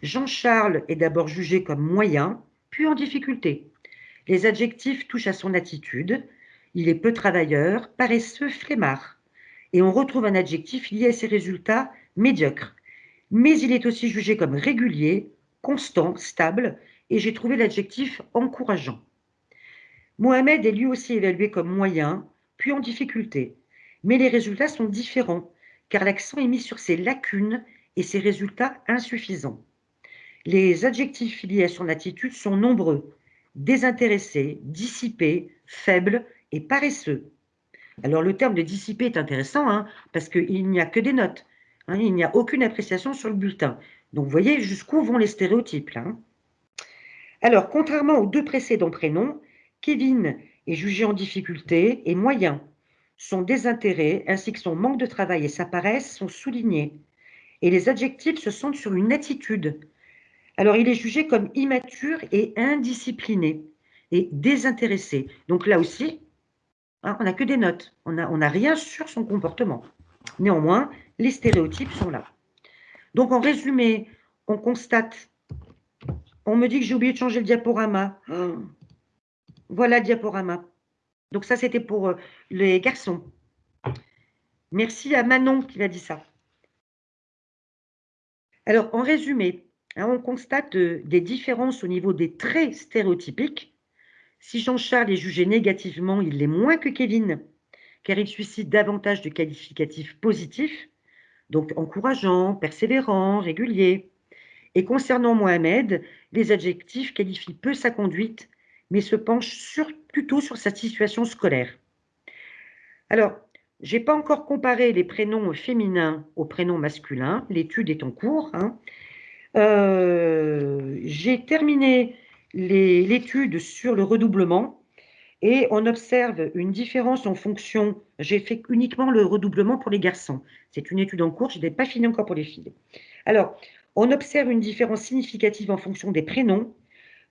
S1: Jean-Charles est d'abord jugé comme moyen, puis en difficulté. Les adjectifs touchent à son attitude. Il est peu travailleur, paresseux, flemmard. Et on retrouve un adjectif lié à ses résultats médiocres. Mais il est aussi jugé comme régulier, constant, stable, et j'ai trouvé l'adjectif encourageant. Mohamed est lui aussi évalué comme moyen, puis en difficulté. Mais les résultats sont différents, car l'accent est mis sur ses lacunes et ses résultats insuffisants. les adjectifs liés à son attitude sont nombreux, désintéressé, dissipé, faible et paresseux. Alors le terme de dissipé est intéressant hein, parce qu'il n'y a que des notes, hein, il n'y a aucune appréciation sur le bulletin. Donc vous voyez jusqu'où vont les stéréotypes hein. Alors contrairement aux deux précédents prénoms, Kevin est jugé en difficulté et moyen. Son désintérêt ainsi que son manque de travail et sa paresse sont soulignés. Et les adjectifs se centrent sur une attitude. Alors il est jugé comme immature et indiscipliné et désintéressé. Donc là aussi, Hein, on n'a que des notes, on n'a rien sur son comportement. Néanmoins, les stéréotypes sont là. Donc en résumé, on constate, on me dit que j'ai oublié de changer le diaporama. [GASPS] Voilà le diaporama. Donc ça, c'était pour euh, les garçons. Merci à Manon qui m'a dit ça. Alors, en résumé, hein, on constate euh, des différences au niveau des traits stéréotypiques si Jean-Charles est jugé négativement, il l'est moins que Kevin, car il suscite davantage de qualificatifs positifs, donc encourageant, persévérant, régulier. Et concernant Mohamed, les adjectifs qualifient peu sa conduite, mais se penchent plutôt sur sa situation scolaire. Alors, je n'ai pas encore comparé les prénoms féminins aux prénoms masculins, l'étude est en cours. Hein. Euh, j'ai terminé l'étude sur le redoublement et on observe une différence en fonction, j'ai fait uniquement le redoublement pour les garçons, c'est une étude en cours, je n'ai pas fini encore pour les filles. Alors, on observe une différence significative en fonction des prénoms.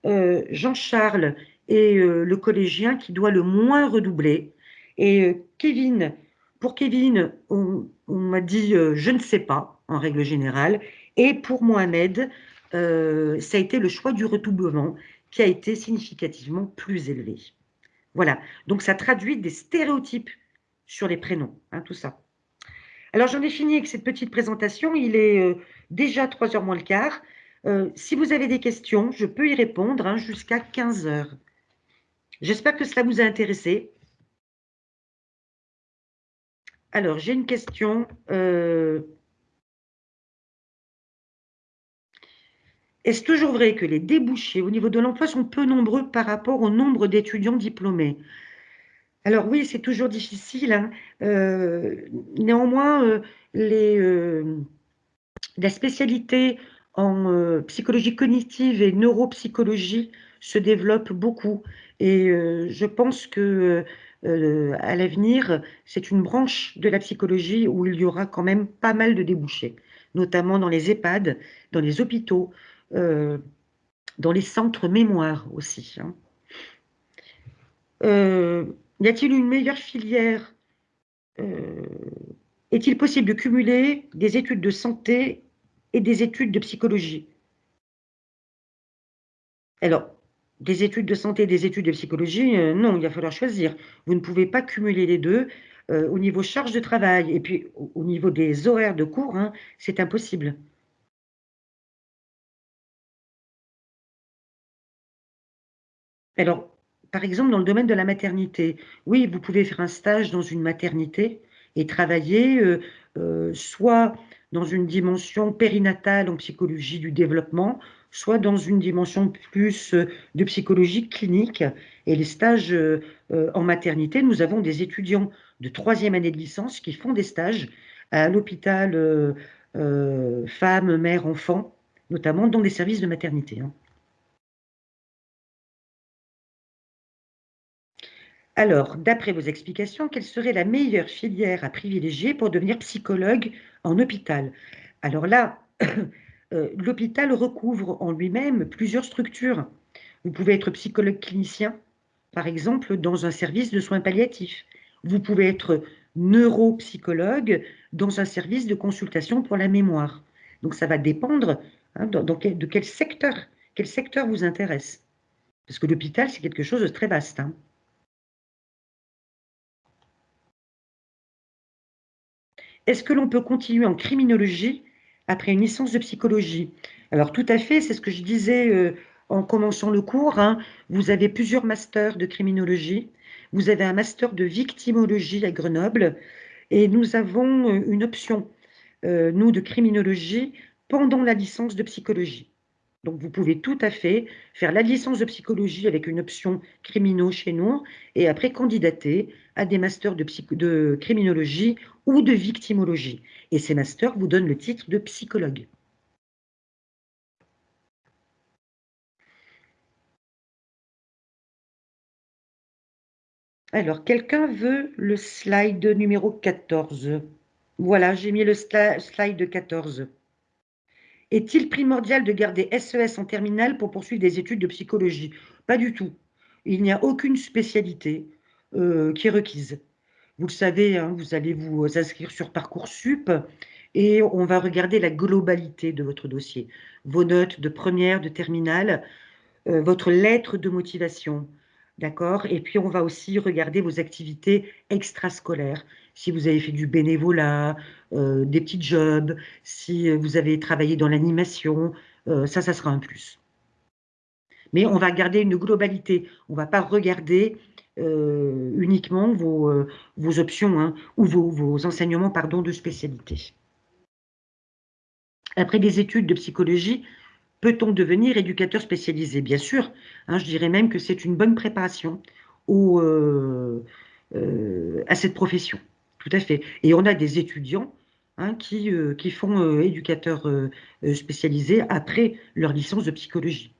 S1: Euh, Jean-Charles est euh, le collégien qui doit le moins redoubler. Et euh, Kevin, pour Kevin, on, on m'a dit je ne sais pas, en règle générale. Et pour Mohamed, ça a été le choix du redoublement qui a été significativement plus élevé. Voilà, donc ça traduit des stéréotypes sur les prénoms, hein, tout ça. Alors j'en ai fini avec cette petite présentation, il est euh, déjà 3 heures moins le quart. Euh, si vous avez des questions, je peux y répondre hein, jusqu'à 15 heures. J'espère que cela vous a intéressé. Alors, j'ai une question. Est-ce toujours vrai que les débouchés au niveau de l'emploi sont peu nombreux par rapport au nombre d'étudiants diplômés? Alors oui, c'est toujours difficile. Hein. Euh, néanmoins, euh, euh, la spécialité en psychologie cognitive et neuropsychologie se développe beaucoup. Et je pense que à l'avenir, c'est une branche de la psychologie où il y aura quand même pas mal de débouchés, notamment dans les EHPAD, dans les hôpitaux, euh, dans les centres mémoire aussi. Hein. Euh, y a-t-il une meilleure filière euh, Est-il possible de cumuler des études de santé et des études de psychologie? Alors, des études de santé et des études de psychologie, non, il va falloir choisir. Vous ne pouvez pas cumuler les deux au niveau charge de travail et puis au, niveau des horaires de cours, hein, c'est impossible. Alors, par exemple, dans le domaine de la maternité, oui, vous pouvez faire un stage dans une maternité et travailler euh, euh, soit dans une dimension périnatale en psychologie du développement, soit dans une dimension plus euh, de psychologie clinique. Et les stages en maternité, nous avons des étudiants de troisième année de licence qui font des stages à l'hôpital femmes, mères, enfants, notamment dans des services de maternité. Hein. Alors, d'après vos explications, quelle serait la meilleure filière à privilégier pour devenir psychologue en hôpital? Alors là, [COUGHS] euh, l'hôpital recouvre en lui-même plusieurs structures. Vous pouvez être psychologue clinicien, par exemple, dans un service de soins palliatifs. Vous pouvez être neuropsychologue dans un service de consultation pour la mémoire. Donc ça va dépendre hein, de quel secteur, quel secteur vous intéresse. Parce que l'hôpital, c'est quelque chose de très vaste. Hein. Est-ce que l'on peut continuer en criminologie après une licence de psychologie? Alors tout à fait, c'est ce que je disais euh, en commençant le cours. Hein. Vous avez plusieurs masters de criminologie. Vous avez un master de victimologie à Grenoble. Et nous avons euh, une option, euh, nous, de criminologie pendant la licence de psychologie. Donc, vous pouvez tout à fait faire la licence de psychologie avec une option criminaux chez nous et après candidater à des masters de, de criminologie ou de victimologie. Et ces masters vous donnent le titre de psychologue. Alors, quelqu'un veut le slide numéro 14 Voilà, j'ai mis le slide 14. Est-il primordial de garder SES e en terminale pour poursuivre des études de psychologie? Pas du tout. Il n'y a aucune spécialité euh, qui est requise. Vous le savez, hein, vous allez vous inscrire sur Parcoursup et on va regarder la globalité de votre dossier. Vos notes de première, de terminale, euh, votre lettre de motivation, D'accord? Et puis, on va aussi regarder vos activités extrascolaires. Si vous avez fait du bénévolat, euh, des petits jobs, si vous avez travaillé dans l'animation, euh, ça, ça sera un plus. Mais on va garder une globalité. On ne va pas regarder euh, uniquement vos, options hein, ou vos, enseignements pardon, de spécialité. Après des études de psychologie, Peut-on devenir éducateur spécialisé? Bien sûr, hein, je dirais même que c'est une bonne préparation euh, euh, à cette profession, tout à fait. Et on a des étudiants hein, qui, euh, qui, font éducateur spécialisé après leur licence de psychologie.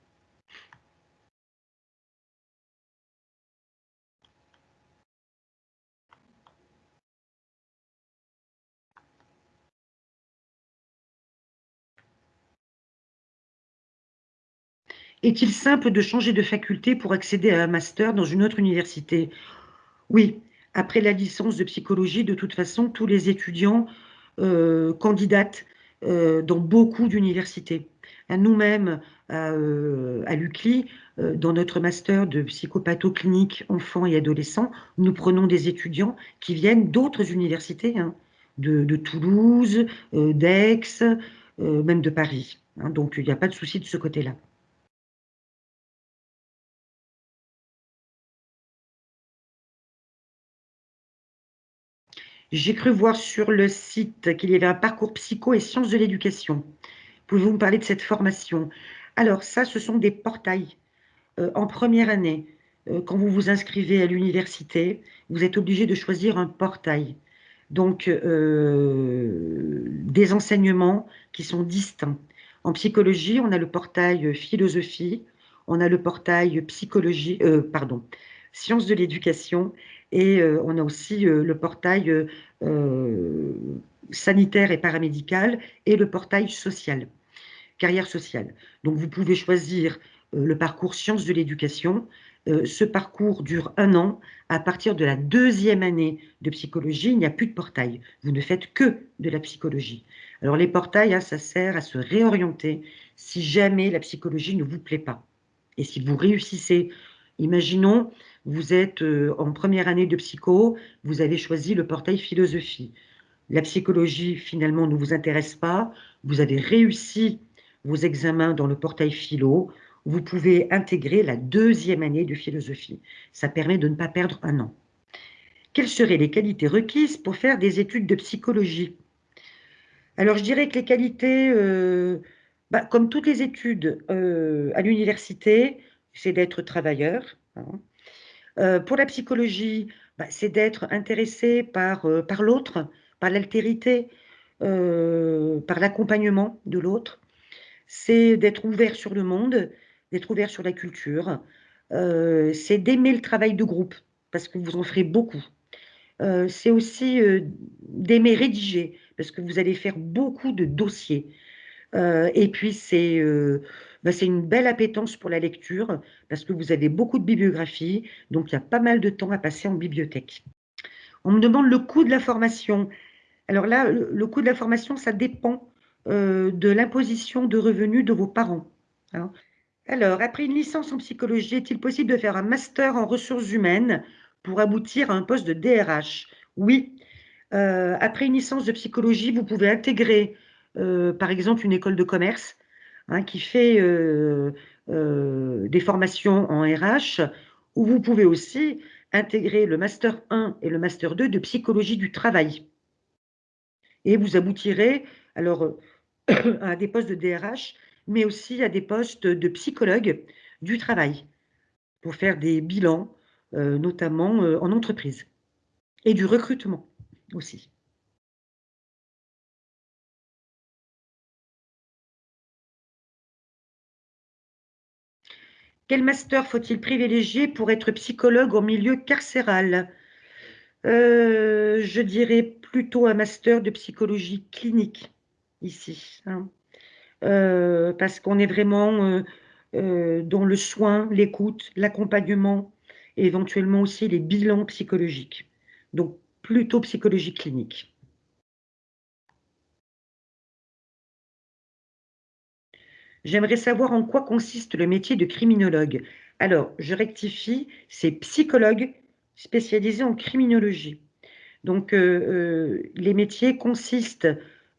S1: Est-il simple de changer de faculté pour accéder à un master dans une autre université? Oui, après la licence de psychologie, de toute façon, tous les étudiants euh, candidatent euh, dans beaucoup d'universités. Nous-mêmes, à, euh, l'UCLI, dans notre master de psychopathoclinique enfants et adolescents, nous prenons des étudiants qui viennent d'autres universités, hein, de, Toulouse, d'Aix, même de Paris. Hein. donc, il n'y a pas de souci de ce côté-là. J'ai cru voir sur le site qu'il y avait un parcours psycho et sciences de l'éducation. Pouvez-vous me parler de cette formation? Alors, ça, ce sont des portails. Euh, en première année, euh, quand vous vous inscrivez à l'université, vous êtes obligé de choisir un portail. Donc, euh, des enseignements qui sont distincts. En psychologie, on a le portail philosophie, on a le portail psychologie, pardon, sciences de l'éducation et euh, on a aussi euh, le portail euh, sanitaire et paramédical et le portail social, carrière sociale. Donc vous pouvez choisir le parcours sciences de l'éducation. ce parcours dure un an. À partir de la deuxième année de psychologie, il n'y a plus de portail. Vous ne faites que de la psychologie. Alors les portails, hein, ça sert à se réorienter si jamais la psychologie ne vous plaît pas. Et si vous réussissez, imaginons, vous êtes euh, en première année de psycho, vous avez choisi le portail philosophie. La psychologie, finalement, ne vous intéresse pas. Vous avez réussi vos examens dans le portail philo. Vous pouvez intégrer la deuxième année de philosophie. Ça permet de ne pas perdre un an. Quelles seraient les qualités requises pour faire des études de psychologie? Alors, je dirais que les qualités, euh, bah, comme toutes les études euh, à l'université, c'est d'être travailleur, hein, euh, pour la psychologie, bah, c'est d'être intéressé par, euh, l'autre, par l'altérité, euh, par l'accompagnement de l'autre. C'est d'être ouvert sur le monde, d'être ouvert sur la culture. c'est d'aimer le travail de groupe, parce que vous en ferez beaucoup. c'est aussi d'aimer rédiger, parce que vous allez faire beaucoup de dossiers. et puis, bah, c'est une belle appétence pour la lecture parce que vous avez beaucoup de bibliographie, donc il y a pas mal de temps à passer en bibliothèque. On me demande le coût de la formation. Alors là, le, coût de la formation, ça dépend euh, de l'imposition de revenus de vos parents. Hein. Alors, après une licence en psychologie, est-il possible de faire un master en ressources humaines pour aboutir à un poste de DRH Oui. Euh, après une licence de psychologie, vous pouvez intégrer, euh, par exemple, une école de commerce Hein, qui fait euh, euh, des formations en RH, où vous pouvez aussi intégrer le Master 1 et le Master 2 de psychologie du travail. Et vous aboutirez alors euh, [COUGHS] à des postes de DRH, mais aussi à des postes de psychologue du travail pour faire des bilans, notamment en entreprise, et du recrutement aussi. Quel master faut-il privilégier pour être psychologue en milieu carcéral? Euh, Je dirais plutôt un master de psychologie clinique ici, hein. euh, parce qu'on est vraiment euh, dans le soin, l'écoute, l'accompagnement, et éventuellement aussi les bilans psychologiques. Donc plutôt psychologie clinique. J'aimerais savoir en quoi consiste le métier de criminologue. Alors, je rectifie, c'est psychologue spécialisé en criminologie. Donc, euh, euh, les métiers consistent,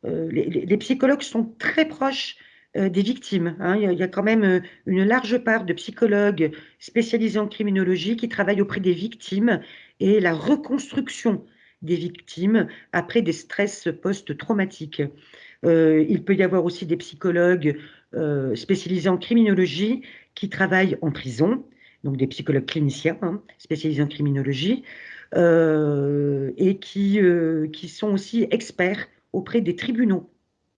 S1: euh, les, psychologues sont très proches des victimes. Hein. Il, y a, quand même une large part de psychologues spécialisés en criminologie qui travaillent auprès des victimes et la reconstruction des victimes après des stress post-traumatiques. il peut y avoir aussi des psychologues euh, spécialisés en criminologie qui travaillent en prison, donc des psychologues cliniciens hein, spécialisés en criminologie, euh, et euh, qui sont aussi experts auprès des tribunaux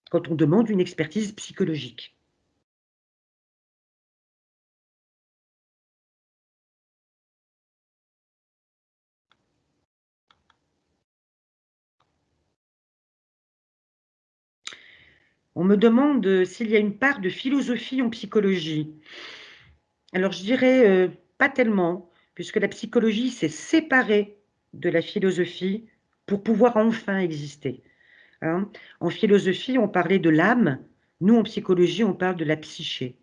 S1: quand on demande une expertise psychologique. On me demande euh, s'il y a une part de philosophie en psychologie. Alors je dirais euh, pas tellement, puisque la psychologie s'est séparée de la philosophie pour pouvoir enfin exister. Hein. en philosophie, on parlait de l'âme, nous en psychologie, on parle de la psyché.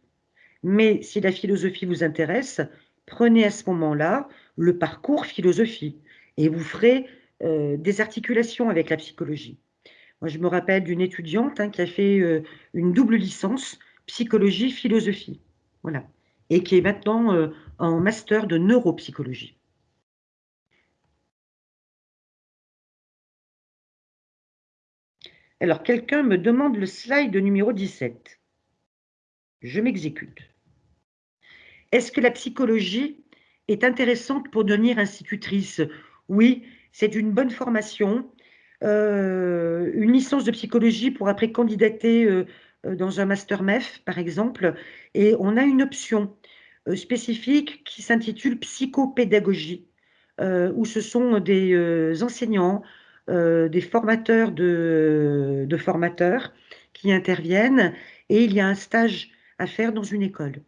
S1: Mais si la philosophie vous intéresse, prenez à ce moment-là le parcours philosophie et vous ferez euh, des articulations avec la psychologie. Je me rappelle d'une étudiante hein, qui a fait euh, une double licence psychologie-philosophie. Voilà. Et qui est maintenant euh, en master de neuropsychologie. Alors, quelqu'un me demande le slide numéro 17. Je m'exécute. Est-ce que la psychologie est intéressante pour devenir institutrice? Oui, c'est une bonne formation. Euh, une licence de psychologie pour après candidater euh, euh, dans un master MEF, par exemple. Et on a une option spécifique qui s'intitule psychopédagogie, où ce sont des enseignants, des formateurs de, formateurs qui interviennent et il y a un stage à faire dans une école.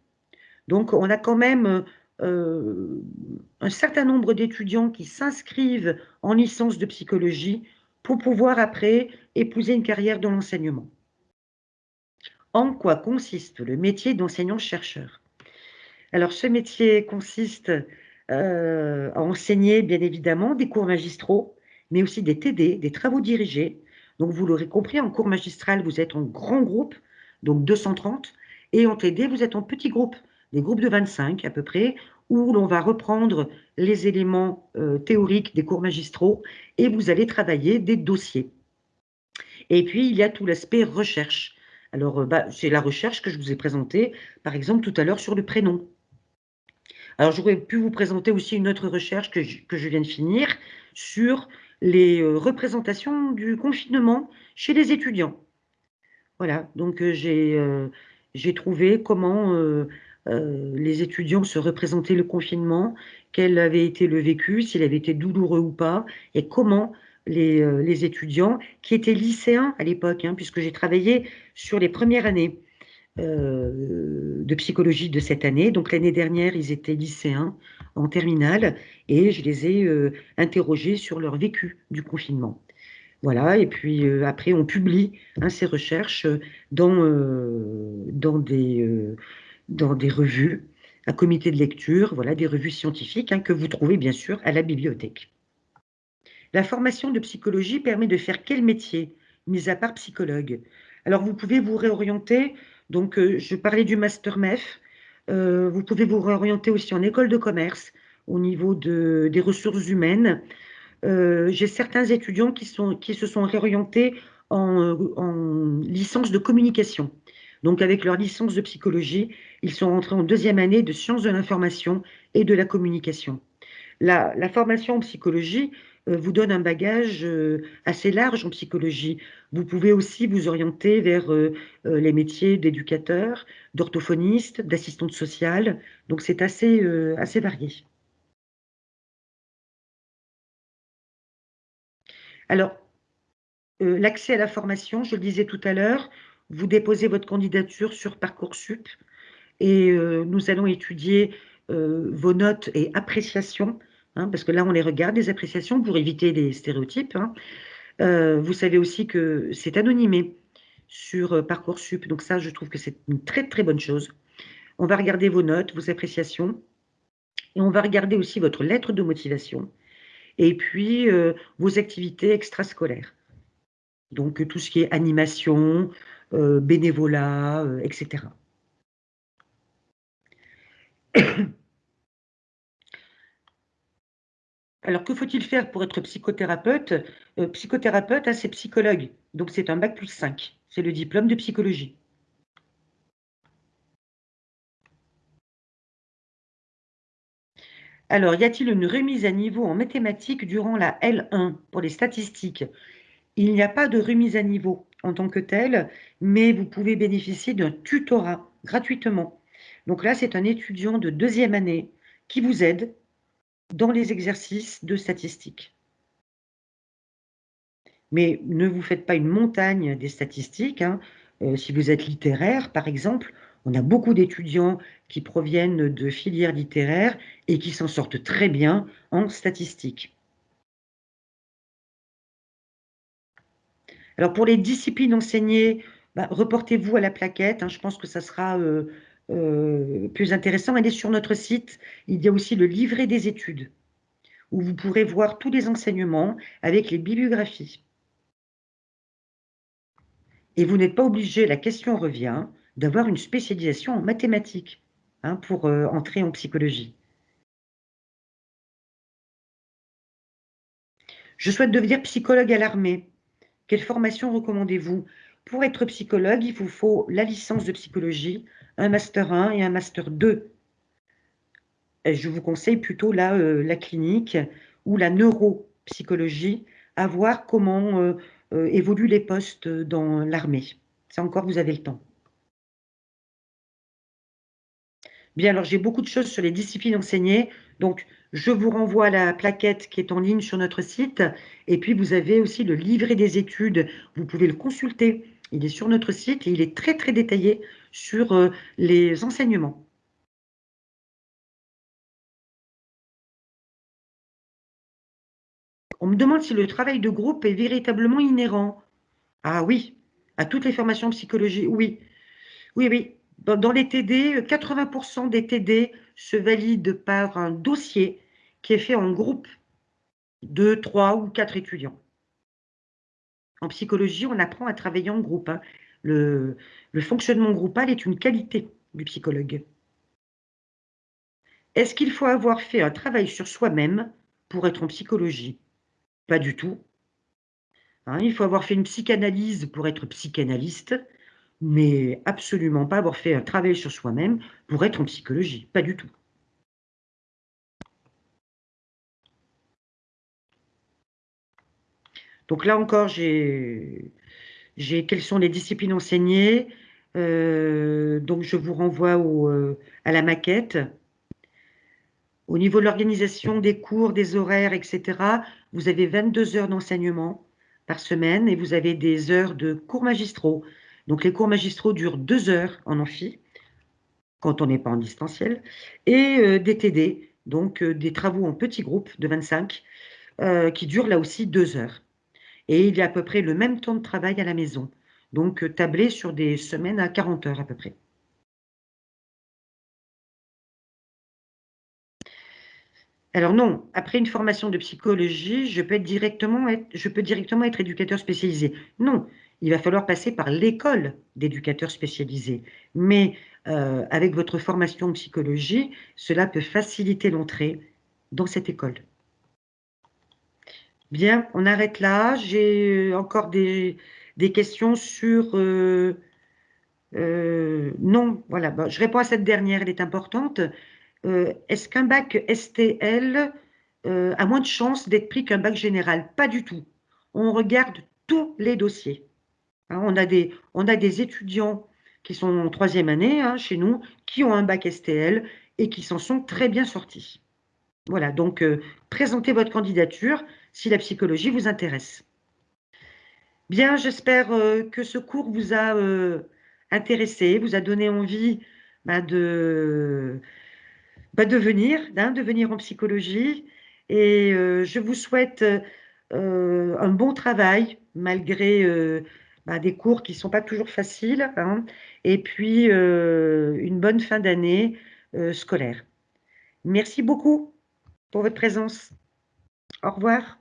S1: Donc on a quand même un certain nombre d'étudiants qui s'inscrivent en licence de psychologie pour pouvoir après épouser une carrière dans l'enseignement. En quoi consiste le métier d'enseignant-chercheur? Alors ce métier consiste euh, à enseigner bien évidemment des cours magistraux, mais aussi des TD, des travaux dirigés. Donc vous l'aurez compris, en cours magistral, vous êtes en grand groupe, donc 230, et en TD, vous êtes en petit groupe, des groupes de 25 à peu près, où l'on va reprendre les éléments euh, théoriques des cours magistraux et vous allez travailler des dossiers. Et puis, il y a tout l'aspect recherche. Alors, euh, bah, c'est la recherche que je vous ai présentée, par exemple, tout à l'heure sur le prénom. Alors, j'aurais pu vous présenter aussi une autre recherche que je, viens de finir sur les euh, représentations du confinement chez les étudiants. Voilà, donc j'ai trouvé comment euh, les étudiants se représentaient le confinement, quel avait été le vécu, s'il avait été douloureux ou pas, et comment les, euh, étudiants, qui étaient lycéens à l'époque, hein, puisque j'ai travaillé sur les premières années euh, de psychologie de cette année, donc l'année dernière, ils étaient lycéens en terminale, et je les ai interrogés sur leur vécu du confinement. Voilà, et puis après, on publie hein, ces recherches dans, dans des dans des revues, un comité de lecture, voilà, des revues scientifiques hein, que vous trouvez bien sûr à la bibliothèque. La formation de psychologie permet de faire quel métier, mis à part psychologue? Alors vous pouvez vous réorienter, donc euh, je parlais du master MEF, euh, vous pouvez vous réorienter aussi en école de commerce au niveau de, des ressources humaines. Euh, j'ai certains étudiants qui, sont, qui se sont réorientés en, en licence de communication Donc, avec leur licence de psychologie, ils sont rentrés en deuxième année de sciences de l'information et de la communication. La, formation en psychologie euh, vous donne un bagage euh, assez large en psychologie. Vous pouvez aussi vous orienter vers euh, les métiers d'éducateur, d'orthophoniste, d'assistante sociale. Donc, c'est assez, assez varié. Alors, l'accès à la formation, je le disais tout à l'heure, vous déposez votre candidature sur Parcoursup et nous allons étudier vos notes et appréciations Hein, parce que là, on les regarde, les appréciations, pour éviter les stéréotypes. Hein. Euh, vous savez aussi que c'est anonymé sur euh, Parcoursup, donc ça, je trouve que c'est une très, très bonne chose. On va regarder vos notes, vos appréciations, et on va regarder aussi votre lettre de motivation, et puis euh, vos activités extrascolaires. Donc, tout ce qui est animation, bénévolat, etc. [COUGHS] Alors, que faut-il faire pour être psychothérapeute? Euh, Psychothérapeute, hein, c'est psychologue. Donc, c'est un bac plus 5. C'est le diplôme de psychologie. Alors, y a-t-il une remise à niveau en mathématiques durant la L1 pour les statistiques Il n'y a pas de remise à niveau en tant que telle, mais vous pouvez bénéficier d'un tutorat gratuitement. Donc là, c'est un étudiant de deuxième année qui vous aide dans les exercices de statistiques. Mais ne vous faites pas une montagne des statistiques. Hein. Euh, si vous êtes littéraire, par exemple, on a beaucoup d'étudiants qui proviennent de filières littéraires et qui s'en sortent très bien en statistiques. Alors pour les disciplines enseignées, bah, reportez-vous à la plaquette. Hein. je pense que ça sera euh, euh, plus intéressant, elle est sur notre site. Il y a aussi le livret des études, où vous pourrez voir tous les enseignements avec les bibliographies. Et vous n'êtes pas obligé, la question revient, d'avoir une spécialisation en mathématiques hein, pour euh, entrer en psychologie. Je souhaite devenir psychologue à l'armée. Quelle formation recommandez-vous? Pour être psychologue, il vous faut la licence de psychologie, un Master 1 et un Master 2. je vous conseille plutôt la, euh, la clinique ou la neuropsychologie, à voir comment euh, euh, évoluent les postes dans l'armée. Ça encore, vous avez le temps. Bien, alors j'ai beaucoup de choses sur les disciplines enseignées, donc je vous renvoie à la plaquette qui est en ligne sur notre site, et puis vous avez aussi le livret des études, vous pouvez le consulter, il est sur notre site et il est très très détaillé sur euh, les enseignements. On me demande si le travail de groupe est véritablement inhérent. Ah oui, à toutes les formations en psychologie, oui. Oui, oui. Dans les TD, 80% des TD se valident par un dossier qui est fait en groupe de 3 ou 4 étudiants. En psychologie, on apprend à travailler en groupe. Hein. Le, fonctionnement groupal est une qualité du psychologue. Est-ce qu'il faut avoir fait un travail sur soi-même pour être en psychologie? Pas du tout. Hein, il faut avoir fait une psychanalyse pour être psychanalyste, mais absolument pas avoir fait un travail sur soi-même pour être en psychologie. Pas du tout. Donc là encore, j'ai quelles sont les disciplines enseignées. Euh, donc je vous renvoie euh, à la maquette. Au niveau de l'organisation des cours, des horaires, etc., vous avez 22 heures d'enseignement par semaine et vous avez des heures de cours magistraux. Donc les cours magistraux durent deux heures en amphi, quand on n'est pas en distanciel, et euh, des TD, donc des travaux en petits groupes de 25, qui durent là aussi deux heures et il y a à peu près le même temps de travail à la maison. Donc, euh, tablé sur des semaines à 40 heures à peu près. Alors non, après une formation de psychologie, je peux directement être éducateur spécialisé. Non, il va falloir passer par l'école d'éducateur spécialisé. Mais euh, avec votre formation en psychologie, cela peut faciliter l'entrée dans cette école. Bien, on arrête là. J'ai encore des, questions sur, euh, euh, non, voilà, je réponds à cette dernière, elle est importante. Euh, est-ce qu'un bac STL euh, a moins de chances d'être pris qu'un bac général? Pas du tout. On regarde tous les dossiers. Hein, on, a des, on, a des, étudiants qui sont en troisième année hein, chez nous, qui ont un bac STL et qui s'en sont très bien sortis. Voilà, donc présentez votre candidature si la psychologie vous intéresse. Bien, j'espère que ce cours vous a intéressé, vous a donné envie bah, de, bah, hein, de venir en psychologie. Et euh, je vous souhaite euh, un bon travail, malgré euh, bah, des cours qui ne sont pas toujours faciles, hein, et puis une bonne fin d'année scolaire. Merci beaucoup pour votre présence. Au revoir.